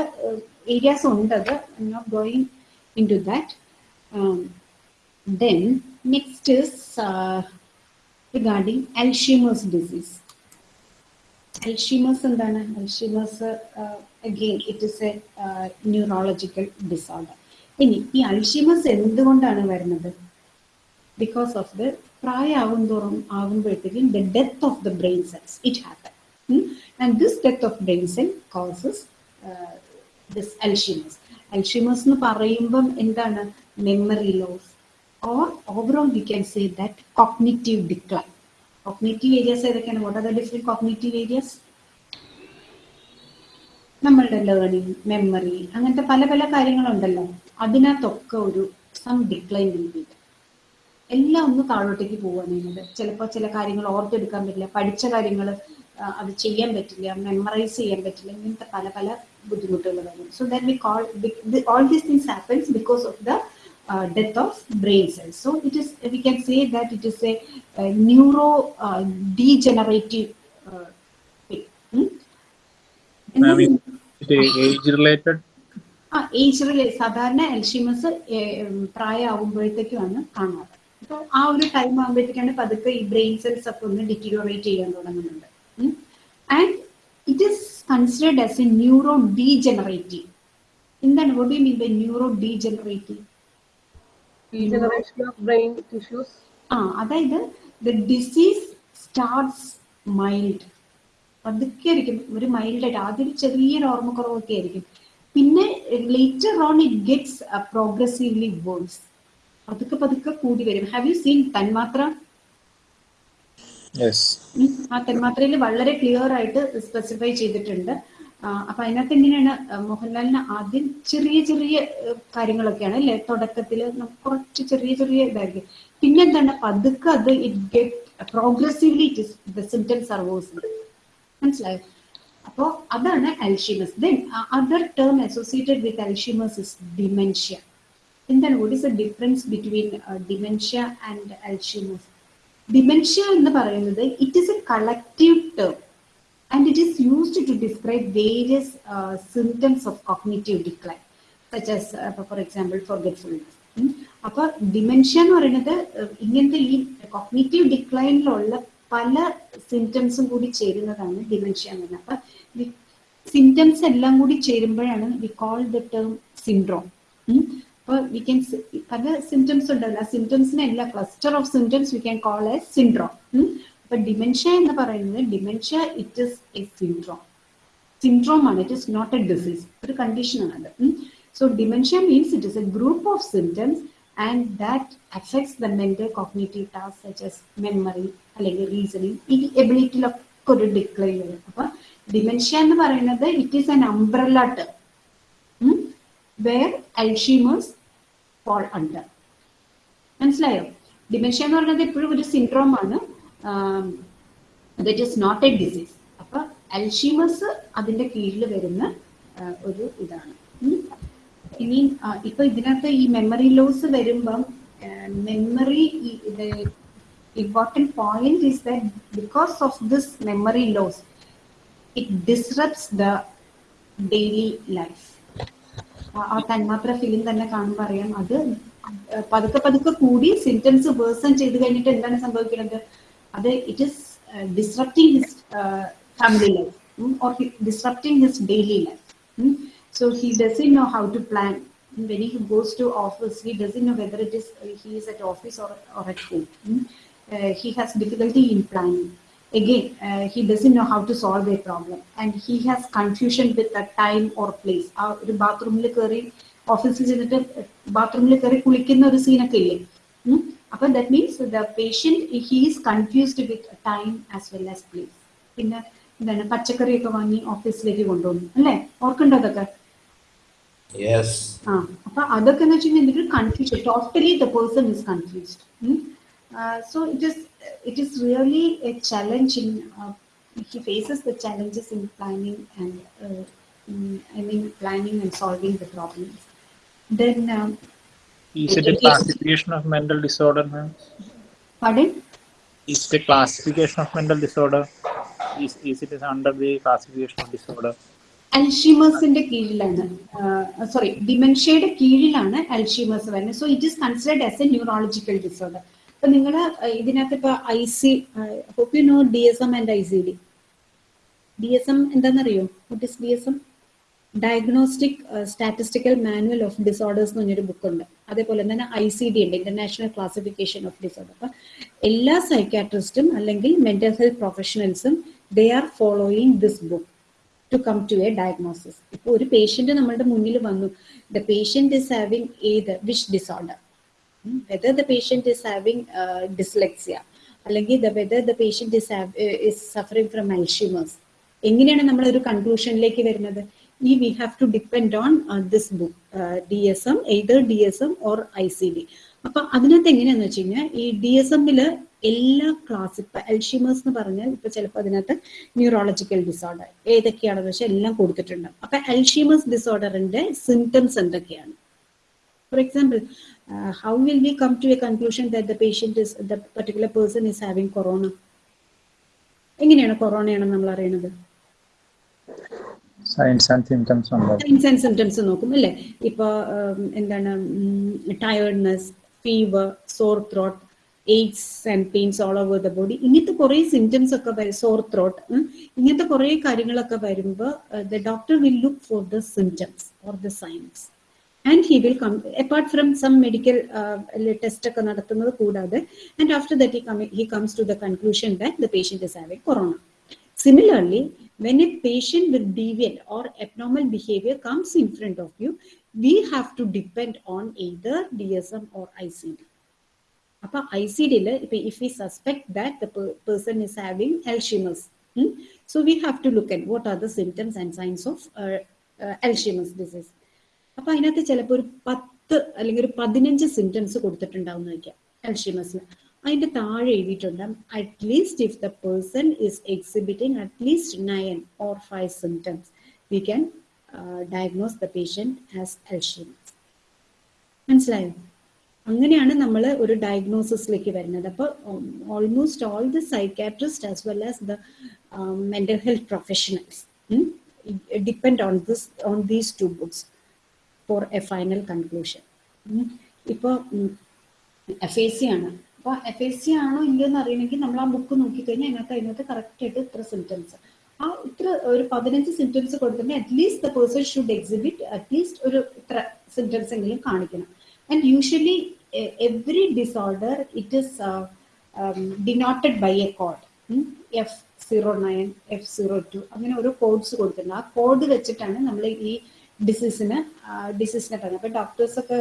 ഏരിയാസ് ഉണ്ട് അത് not going in to that then next is regarding Alzheimer's disease Alzheimer's എന്താണ് Alzheimer's again it is a neurological disorder ഇനി ഈ അൽഷീമേഴ്സ് എന്തുകൊണ്ടാണ് വരുന്നത് ബിക്കോസ് ഓഫ് ദ പ്രായമാവും തോറും ആകുമ്പോഴത്തേക്കും the death of the brain cells it happen and this death of brain cell causes this Alzheimer's Alzheimer's എന്ന് പറയുമ്പം എന്താണ് memory loss or overall we can say that cognitive decline Cognitive areas ഏതൊക്കെയാണ്? What are the different cognitive areas നമ്മളുടെ learning memory അങ്ങനത്തെ പല പല കാര്യങ്ങളുണ്ടല്ലോ. അതിനകത്തൊക്കെ ഒരു സം ഡിക്ലൈൻ രീതി എല്ലാം ഒന്ന് താഴോട്ടേക്ക് പോവാണ് ചെയ്യുന്നത്. ചിലപ്പോൾ ചില കാര്യങ്ങൾ ഓർത്തെടുക്കാൻ പറ്റില്ല. പഠിച്ച കാര്യങ്ങൾ അത് ചെയ്യാൻ പറ്റില്ല. മെമ്മറൈസ് ചെയ്യാൻ പറ്റില്ല. ഇങ്ങനത്തെ പല പല ബുദ്ധിമുട്ടുകൾ വരും. So that we call all these things happens because of the uh, death of brain cells. So it is, we can say that it is a, a neuro uh, degenerative uh, thing. Hmm? And Ma'am, age related. ആ age സാധാരണ Alzheimer's പ്രായമാകുമ്പോഴത്തേക്കുമാണ് കാണാറ് അപ്പോൾ ആ ഒരു time ആകുമ്പോഴത്തേക്കാണ് പതുക്കെ ഈ brain cells ഒക്കെ ഒന്ന് ഡിറ്റീരിയോറേറ്റ് ചെയ്യാൻ തുടങ്ങുന്നുണ്ട് and it is considered as a neuro degenerative എന്താണ് what you mean by neuro degenerative Degeneration of brain tissues. ആ അതായത് ദ ഡിസീസ് സ്റ്റാർട്ട്സ് മൈൽഡ് പതുക്കെ ആയിരിക്കും. ഒരു മൈൽഡ് ആയിട്ട് ആദ്യം ഒരു ചെറിയൊരു ഓർമ്മക്കുറവൊക്കെ ആയിരിക്കും. പിന്നെ later on it gets progressively worse പതുക്കെ പതുക്കെ കൂടി വരും. ഹാവ് യു സീൻ തന്മാത്ര? ആ തന്മാത്രയിൽ വളരെ ക്ലിയർ ആയിട്ട് സ്പെസിഫൈ ചെയ്തിട്ടുണ്ട്. അപ്പൊ അതിനകത്ത് എങ്ങനെയാണ് മോഹൻലാലിന് ആദ്യം ചെറിയ ചെറിയ കാര്യങ്ങളൊക്കെയാണ് അല്ലെ? തുടക്കത്തിൽ കുറച്ച് ചെറിയ ചെറിയ ഇതായിരിക്കും. പിന്നെ എന്താണ് പതുക്കെ അത് it get progressively the symptoms are worse മനസ്സിലായോ? അപ്പോ അതാണ് Alzheimer's then other term associated with Alzheimer's is dementia എന്താണ്? What is a difference between dementia and Alzheimer's dementia എന്ന് പറയുന്നത് it is a collective term and used to describe various uh, symptoms of cognitive decline, such as, uh, for example, forgetfulness. അപ്പൊ dementia എന്ന് പറയുന്നത് ഇങ്ങനത്തെ ഈ cognitive ഡിക്ലൈനിലുള്ള പല സിംറ്റംസും കൂടി ചേരുന്നതാണ് ഡിമെൻഷ്യ എന്ന് പറയുന്നത്. അപ്പൊ സിംറ്റംസ് എല്ലാം കൂടി ചേരുമ്പോഴാണ് we call the term syndrome അപ്പോൾ വി ക്യാൻ പല സിംറ്റംസ് ഉണ്ടല്ലോ. ആ സിംറ്റംസിനെ എല്ലാ cluster of symptoms we can call a syndrome അപ്പൊ ഡിമെൻഷ്യ എന്ന് പറയുന്നത് dementia it is a syndrome syndrome ആണ് it is not a disease ഒരു കണ്ടീഷനാണ് അത്. So dementia means it is a group of symptoms and that affects the mental cognitive task such as memory അല്ലെങ്കിൽ reasoning ഈ എബിലിറ്റിയിലൊക്കെ ഒരു decline വരും. അപ്പൊ ഡിമെൻഷ്യ എന്ന് പറയുന്നത് it is an umbrella term where Alzheimer's fall under മനസ്സിലായോ? Dementia എന്ന് പറയുന്നത് എപ്പോഴും ഒരു സിൻഡ്രോം ആണ്. That is not a disease അപ്പൊ അൽഷീമസ് അതിന്റെ കീഴിൽ വരുന്ന ഒരു ഇതാണ്. ഇനി ഇപ്പൊ ഇതിനകത്ത് ഈ മെമ്മറി ലോസ് വരുമ്പം memory important point is that because of this memory loss it disrupts the daily life ആ തന്മാത്ര ഫിലിം തന്നെ കാണുമ്പോൾ അറിയാം അത് പതുക്കെ പതുക്കെ കൂടി സിംറ്റംസ് വേഴ്സൺ ചെയ്ത് കഴിഞ്ഞിട്ട് എന്താണ് സംഭവിക്കുന്നത്? അത് it is disrupting his family life or disrupting his daily life so he doesn't know how to plan when he goes to office he doesn't know whether it is he is at office or, or at home Mm. Uh, he has difficulty in planning again uh, he doesn't know how to solve a problem and he has confusion with the time or place ആ ഒരു ബാത്റൂമിൽ കയറി ഓഫീസിൽ ചെന്നിട്ട് ബാത്റൂമിൽ കയറി കുളിക്കുന്ന ഒരു സീനൊക്കെ ഇല്ലേ ഉം. അപ്പൊ that means the patient he is confused with time as well as place പിന്നെ എന്താണ് പച്ചക്കറിയൊക്കെ വാങ്ങി ഓഫീസിലേക്ക് കൊണ്ടുപോകുന്നു അല്ലേ ഓർക്കുണ്ടോ അതൊക്കെ Yes. ആ അപ്പൊ അതൊക്കെ എന്ന് വെച്ചിട്ടുണ്ടെങ്കിൽ confusion totally the person is confused so it is it is really a challenge in he faces the challenges in planning and I mean planning and solving the problems then Is it a classification of mental disorder, ma'am? pardon Is the classification of mental disorder? Is, is it is under the classification of disorder? അൽഷിമേഴ്സിന്റെ കീഴിലാണ് sorry ഡിമെൻഷ്യയുടെ കീഴിലാണ് Alzheimer's വരുന്നത് so it is considered as a neurological disorder അപ്പൊ നിങ്ങൾ ഇതിനകത്ത് ഇപ്പൊ I see hope you know D S M and I C D D S M എന്താണെന്നറിയോ what is D S M diagnostic statistical manual of disorders എന്ന് പറഞ്ഞൊരു book ഉണ്ട്. അതേപോലെ തന്നെ ഐ സി ഡി ഉണ്ട് ഇന്റർനാഷണൽ ക്ലാസിഫിക്കേഷൻ ഓഫ് ഡിസോർഡർ അപ്പൊ എല്ലാ സൈക്കാട്രിസ്റ്റും അല്ലെങ്കിൽ mental health പ്രൊഫഷണൽസും they are following this book to come to a diagnosis ഇപ്പോൾ ഒരു പേഷ്യന്റ് നമ്മളുടെ മുന്നിൽ വന്നു. ദ പേഷ്യന്റ് ഇസ് ഹാവിങ് ഏത് which disorder whether the patient is having dyslexia അല്ലെങ്കിൽ the whether the patient is is suffering from Alzheimer's എങ്ങനെയാണ് നമ്മൾ ഒരു കൺക്ലൂഷനിലേക്ക് വരുന്നത്? On this book D S M either D S M or I C D അപ്പൊ അതിനകത്ത് എങ്ങനെയാന്ന് വെച്ച് കഴിഞ്ഞാൽ ഈ ഡി എസ് എമ്മിൽ എല്ലാ ക്ലാസ് ഇപ്പൊ അൽഷിമേഴ്സ് എന്ന് പറഞ്ഞാൽ ഇപ്പൊ ചിലപ്പോൾ അതിനകത്ത് ന്യൂറോളജിക്കൽ ഡിസോർഡർ ഏതൊക്കെയാണെന്ന് വെച്ചാൽ എല്ലാം കൊടുത്തിട്ടുണ്ട്. അപ്പൊ അൽഷിമേഴ്സ് ഡിസോർഡറിന്റെ സിംറ്റംസ് എന്തൊക്കെയാണ്? For example how will we come to a conclusion that the patient is the particular person is having corona എങ്ങനെയാണ് കൊറോണയാണ് നമ്മൾ അറിയണത്? And symptoms under. Signs and symptoms നോക്കും അല്ലേ? ഇപ്പൊ ഉം, എന്താണ് tiredness fever sore throat aches and pains all over the body ഇങ്ങനത്തെ കുറെ സിംറ്റംസ് ഒക്കെ വരും സോർ ത്രോട്ട് ഇങ്ങനത്തെ കുറെ കാര്യങ്ങളൊക്കെ വരുമ്പോൾ the doctor will look for the symptoms or the signs and he will come apart from some medical test ഒക്കെ നടത്തുന്നത് കൂടാതെ and after that he comes to the conclusion that the patient is having corona Similarly, when a patient with deviant or abnormal behavior comes in front of you, we have to depend on either DSM or ICD. അപ്പൊ I C ഡിയിൽ ഇപ്പൊ if we suspect that the person is having Alzheimer's so we have to look at what are the symptoms and signs of Alzheimer's disease അപ്പൊ അതിനകത്ത് ചിലപ്പോൾ ഒരു പത്ത് അല്ലെങ്കിൽ ഒരു പതിനഞ്ച് സിംറ്റംസ് കൊടുത്തിട്ടുണ്ടാവും എന്ന് വയ്ക്കാം എൽഷിമസിന് അതിന്റെ താഴെ എഴുതിയിട്ടുണ്ട് at least if the person is exhibiting at least nine or five symptoms we can diagnose the patient as Alzheimer's മനസ്സിലായോ? അങ്ങനെയാണ് നമ്മൾ ഒരു ഡയഗ്നോസിസിലേക്ക് വരുന്നത്. അപ്പോൾ almost all the psychiatrist as well as the mental health professionals depend on this on these two books for a final conclusion ഇപ്പോൾ F A C ആണ്. അപ്പോൾ എഫ് എസ് സി ആണോ ഇല്ലയോ എന്ന് അറിയണമെങ്കിൽ നമ്മൾ ആ ബുക്ക് നോക്കിക്കഴിഞ്ഞാൽ അതിനകത്ത് അതിനകത്ത് കറക്റ്റ് ആയിട്ട് ഇത്ര സിംറ്റംസ് ആ ഇത്ര ഒരു പതിനഞ്ച് സിംറ്റംസ് കൊടുത്തിട്ട് at least the person should exhibit at least ഒരു ഇത്ര സിംറ്റംസ് എങ്കിലും കാണിക്കണം. And usually every disorder it is denoted by a code F zero nine F zero two അങ്ങനെ ഓരോ കോഡ്സ് കൊടുത്തിട്ടുണ്ട്. ആ കോഡ് വെച്ചിട്ടാണ് നമ്മൾ ഈ ഡിസീസിന് ഡിസീസിനെ പറയുന്നത് അപ്പൊ ഡോക്ടേഴ്സ് ഒക്കെ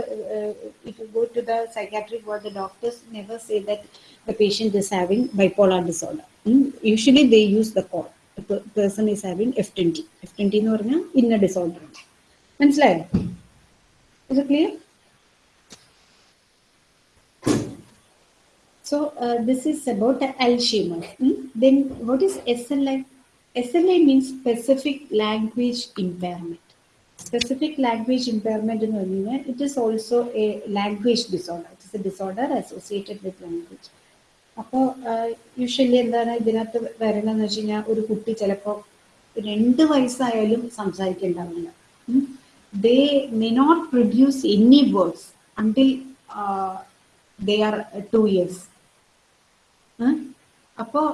if you go to the psychiatric word the doctors never say that the patient is having bipolar disorder usually they use the code person is having F twenty F twenty എന്ന് പറഞ്ഞാൽ ഇന്ന disorder ഉണ്ട് മനസ്സിലായോ ഇത് clear So uh, this is about Alzheimer's. Hmm? Then what is SLI? SLI means specific language impairment. Specific language impairment in Armenia, it is also a language disorder. It is a disorder associated with language. അപ്പോൾ usually എന്താണ് ഇതിനകത്ത് വരണമെന്ന് വെച്ച് കഴിഞ്ഞാൽ ഒരു കുട്ടി ചിലപ്പോൾ രണ്ട് വയസ്സായാലും സംസാരിക്കേണ്ടാവില്ല they may not produce any words until they are two years അപ്പോൾ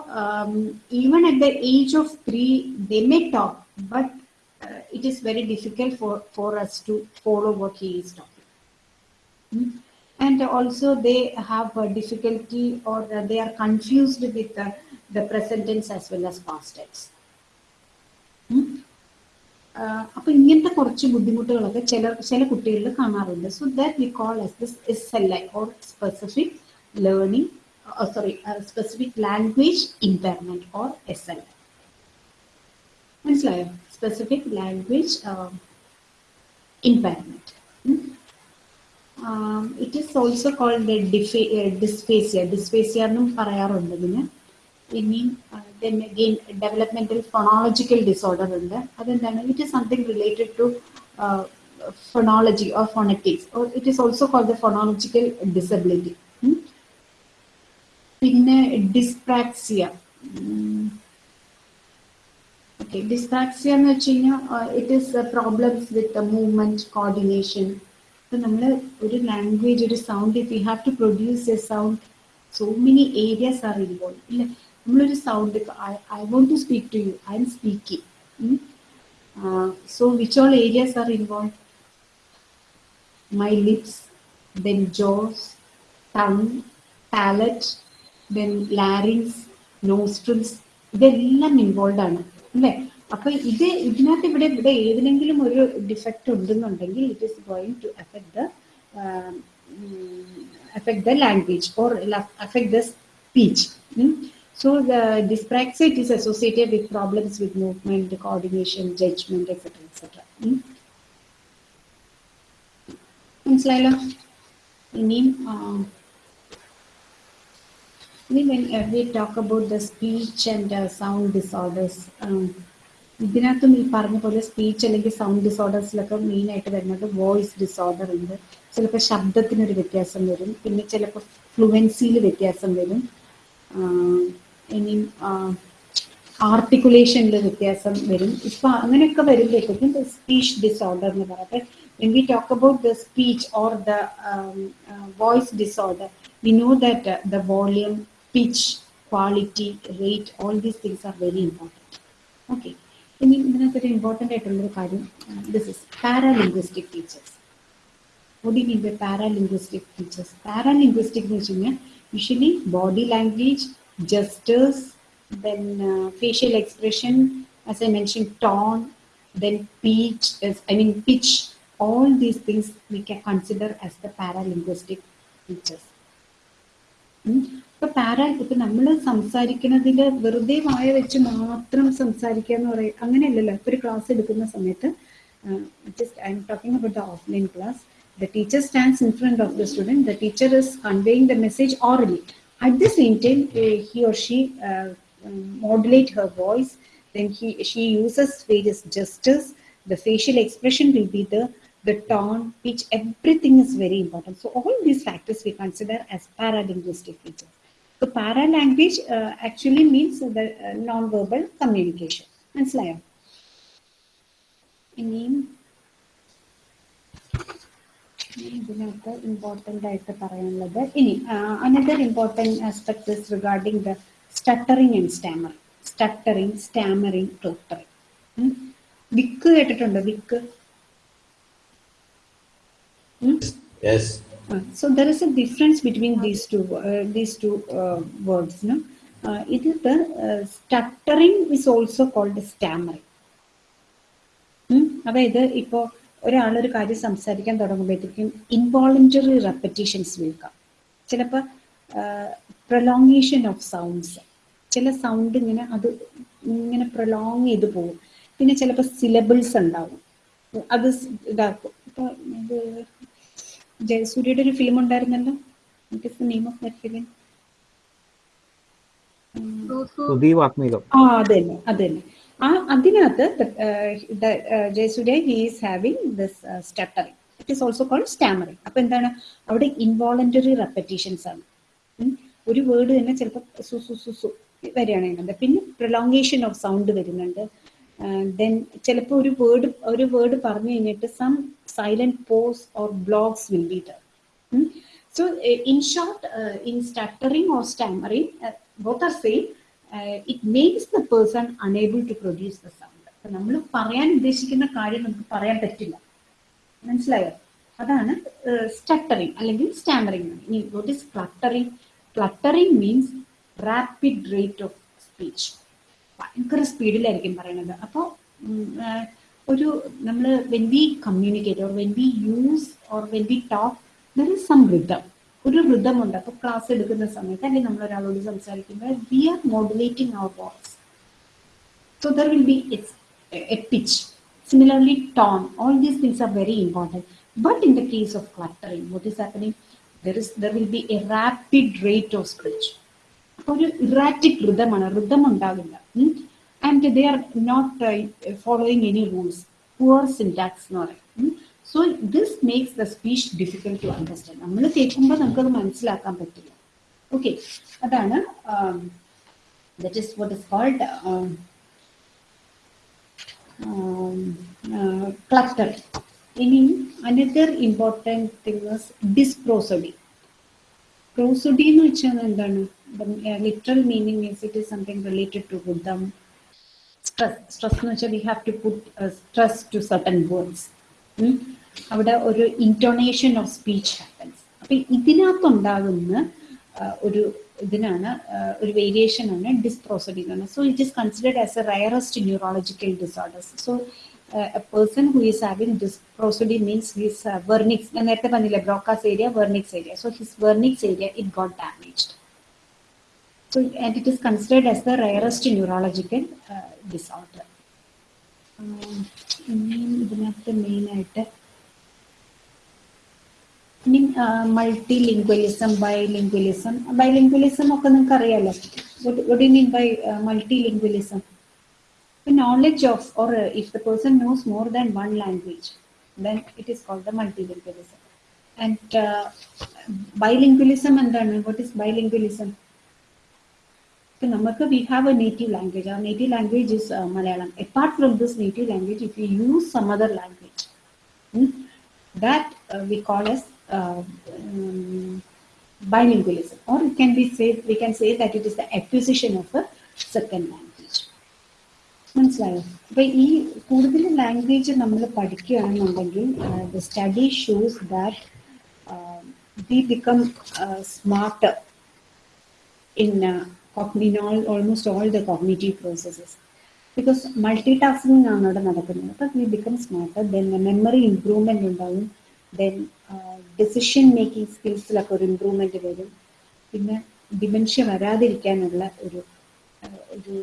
even at the age of three they may talk but It is very difficult for for us to follow what he is talking and also they have a difficulty or they are confused with the, the present tense as well as past tense. അപ്പൊ ഇങ്ങനത്തെ കുറച്ച് ബുദ്ധിമുട്ടുകളൊക്കെ ചില ചില കുട്ടികളിൽ കാണാറുണ്ട് so that we call as this S L I or specific learning sorry specific language impairment or S L I മനസ്സിലായോ specific language impairment it is also called dysphasia dysphasia എന്നും പറയാറുണ്ട് ഇതിന് ഇനി then again developmental phonological disorder ഉണ്ട് അതെന്താണ് it is something related to phonology or phonetics or it is also called the phonological disability പിന്നെ dyspraxia okay dyspraxia എന്ന് വെച്ച് കഴിഞ്ഞാൽ it is problems with movement coordination ഇപ്പൊ നമ്മൾ ഒരു ലാംഗ്വേജ് ഒരു sound if you have to produce a sound so many areas are involve ഇല്ല നമ്മളൊരു സൗണ്ട് ഇപ്പൊ I want to speak to you I am speaking so which all areas are involve my lips then jaws tongue palate then larynx nostrils ഇതെല്ലാം involve ആണ് അല്ലേ? അപ്പൊ ഇത് ഇതിനകത്ത് ഇവിടെ ഇവിടെ ഏതിനെങ്കിലും ഒരു ഡിഫക്റ്റ് ഉണ്ടെന്നുണ്ടെങ്കിൽ it is going to affect the language or affect the speech so the dyspraxia it is associated with problems with movement coordination judgement etcetera etcetera മനസ്സിലായല്ലോ ഇനിയും ഇനി when uh, we talk about the speech and uh, sound disorders um, ഇതിനകത്തും ഈ പറഞ്ഞ പോലെ speech അല്ലെങ്കിൽ sound ഡിസോർഡേഴ്സിലൊക്കെ main ആയിട്ട് വരുന്നത് വോയിസ് ഡിസോർഡർ ഉണ്ട്. ചിലപ്പോൾ ശബ്ദത്തിനൊരു വ്യത്യാസം വരും. പിന്നെ ചിലപ്പോൾ ഫ്ലുവൻസിയിൽ വ്യത്യാസം വരും. ഇനി ആർട്ടിക്കുലേഷനിൽ വ്യത്യാസം വരും. ഇപ്പൊ അങ്ങനെയൊക്കെ വരുമ്പോഴത്തേക്കും സ്പീച്ച് ഡിസോർഡർ എന്ന് പറയട്ടെ when we talk about the speech or the um, uh, voice disorder we know that uh, the volume pitch quality rate all these things are very important okay ഇനി ഇതിനകത്തൊരു ഇമ്പോർട്ടൻ്റ് ആയിട്ടുള്ളൊരു കാര്യം this is paralinguistic teachers what do you mean by paralinguistic features? Paralinguistic എന്ന് വെച്ച് കഴിഞ്ഞാൽ usually body language gestures, then uh, facial expression, as I mentioned, tone, then pitch, as, I mean pitch, all these things we can consider as the paralinguistic features. ഇപ്പൊ para ഇപ്പൊ നമ്മൾ സംസാരിക്കുന്നതിൽ വെറുതെ വായ വെച്ച് മാത്രം സംസാരിക്കുക എന്ന് പറയും അങ്ങനെയല്ലല്ലോ ഇപ്പൊ ഒരു ക്ലാസ് എടുക്കുന്ന സമയത്ത് just I'm talking about the offline class the teacher stands in front of the student the teacher is conveying the message orally at the same time uh, he or she uh, um, modulate her voice then he she uses various gestures the facial expression will be the the tone pitch everything is very important so all these factors we consider as paralinguistic features so paralanguage uh, actually means the uh, non-verbal communication മനസ്സിലായോ ഇനിയും ഇതിനകത്ത് important ആയിട്ട് പറയാനുള്ളത് ഇനി another important aspect is regarding the stuttering and stammer stuttering stammering cluttering വിക്ക് കേട്ടിട്ടുണ്ടോ വിക്ക് Yes. Uh, so there is a difference between these two uh, these two uh, words no? Uh, it is the uh, stuttering is also called stammering. ഉം, അതായത് ഇപ്പോൾ ഒരാളൊരു കാര്യം സംസാരിക്കാൻ തുടങ്ങുമ്പോഴത്തേക്കും involuntary repetitions വിൽക്കാം ചിലപ്പോൾ prolongation of sounds ചില sound ഇങ്ങനെ അത് ഇങ്ങനെ പ്രൊലോങ് ചെയ്ത് പോകും. പിന്നെ ചിലപ്പോൾ സിലബിൾസ് ഉണ്ടാവും. അത് ഇതാക്കും. ഇപ്പോൾ ഇത് ജയസൂര്യയുടെ ഒരു ഫിലിം ഉണ്ടായിരുന്നല്ലോ? നെയിം ഓഫ് ദാറ്റ് ഫിലിം ആ അത് തന്നെ അത് തന്നെ ആ അതിനകത്ത് Jayasurya he is having this stuttering it is also called stammering അപ്പൊ എന്താണ്? അവിടെ ഇൻവോളണ്ടറി റെപ്പറ്റീഷൻസ് ആണ്. ഒരു വേർഡ് തന്നെ ചിലപ്പോൾ സു സു സു സു വരികയാണ് അതിനകത്ത് പിന്നെ പ്രൊലോങ്ങേഷൻ ഓഫ് സൗണ്ട് വരുന്നുണ്ട്. ദെൻ ചിലപ്പോൾ ഒരു വേർഡ് ഒരു വേർഡ് പറഞ്ഞു കഴിഞ്ഞിട്ട് some silent posts or blogs will be there. Hmm? So, uh, in short, uh, in stuttering or stammering, uh, both are same. Uh, it makes the person unable to produce the sound. അപ്പൊ നമ്മൾ പറയാൻ ഉദ്ദേശിക്കുന്ന കാര്യം നമുക്ക് പറയാൻ പറ്റില്ല മനസ്സിലായോ അതാണ് സ്റ്റട്ടറിങ് അല്ലെങ്കിൽ സ്റ്റാമറിങ് ഇനി cluttering? Cluttering cluttering cluttering means rapid rate of speech ഭയങ്കര സ്പീഡിലായിരിക്കും പറയുന്നത് അപ്പോൾ ഒരു നമ്മൾ when we communicate or when we use or when we talk there is some rhythm ഒരു റിതം ഉണ്ട് അപ്പോൾ ക്ലാസ് എടുക്കുന്ന സമയത്ത് അല്ലെങ്കിൽ നമ്മൾ ഒരാളോട് സംസാരിക്കുമ്പോൾ we are modulating our voice So there will be its, a pitch. Similarly, tone. All these things are very important. But in the case of cluttering, what is happening? There is there will be a rapid rate of speech. ഒരു erratic ഋതമാണ് Ritham ഉണ്ടാവില്ല And they are not following any rules poor syntax എന്ന് പറയും so this makes the speech difficult to understand നമ്മൾ കേൾക്കുമ്പോൾ നമുക്കത് മനസ്സിലാക്കാൻ പറ്റില്ല okay അതാണ് that is what is called clutter. Any another important thing is dysprosody. Prosody എന്ന് വെച്ചാൽ എന്താണ് literal meaning means it is something related to rhythm stress stress എന്ന് വെച്ചാൽ we have to put stress to certain words അവിടെ ഒരു ഇൻറ്റോണേഷൻ of speech happens അപ്പൊ ഇതിനകത്തുണ്ടാകുന്ന ആ, ഒരു ഇതിനാണ് ആ, ഒരു വേരിയേഷൻ ആണ് ഡിസ്പ്രോസഡി എന്ന് പറയുന്നത് so it is considered as a rarest neurological disorders so a person who is having dysprosody means his Wernicke's ഞാൻ നേരത്തെ പറഞ്ഞില്ലേ Broca's area Wernicke's area so his Wernicke's area it got damaged So, and it is considered as the rarest neurological uh, disorder. Um, ഇനിയും ഇതിനകത്ത് main ആയിട്ട് ഇനി multi lingualism ബൈലിംഗ്വലിസം ബൈലിംഗ്വലിസം ഒക്കെ നിങ്ങൾക്ക് അറിയാലോ what you mean by multilingualism knowledge of or uh, if the person knows more than one language then it is called the multilingualism and uh, bilingualism എന്താണ് what is bilingualism So നമുക്ക് we have a native language. Our native language is uh, Malayalam. Apart from this native language, if you use some other language, hmm, that uh, we call as uh, um, bilingualism. Or it can be said, we can say that it is the acquisition of a second language. മനസ്സിലായോ അപ്പൊ ഈ കൂടുതൽ language നമ്മൾ പഠിക്കുകയാണെന്നുണ്ടെങ്കിൽ the study shows that we become smarter in uh, cogn- in all almost all the cognitive processes. Because multitasking ആണ് അവിടെ നടക്കുന്നത്. അപ്പം we become smarter then memory improvement ഉണ്ടാവും. ദെൻ ഡിസിഷൻ മേക്കിംഗ് സ്കിൽസിലൊക്കെ ഒരു ഇമ്പ്രൂവ്മെന്റ് വരും. പിന്നെ ഡിമെൻഷ്യ വരാതിരിക്കാനുള്ള ഒരു ഒരു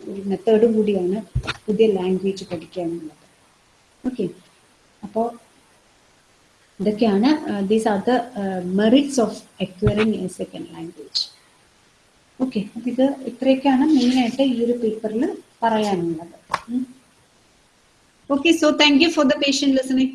ഒരു മെത്തേഡും കൂടിയാണ് പുതിയ ലാംഗ്വേജ് പഠിക്കാനുള്ളത്. ഓക്കെ അപ്പോൾ ഇതൊക്കെയാണ് these are the merits of acquiring a second language okay ഇത് ഇത്രയൊക്കെയാണ് മെയിൻ ആയിട്ട് ഈ ഒരു പേപ്പറിൽ പറയാനുള്ളത്. Okay so thank you for the patient listening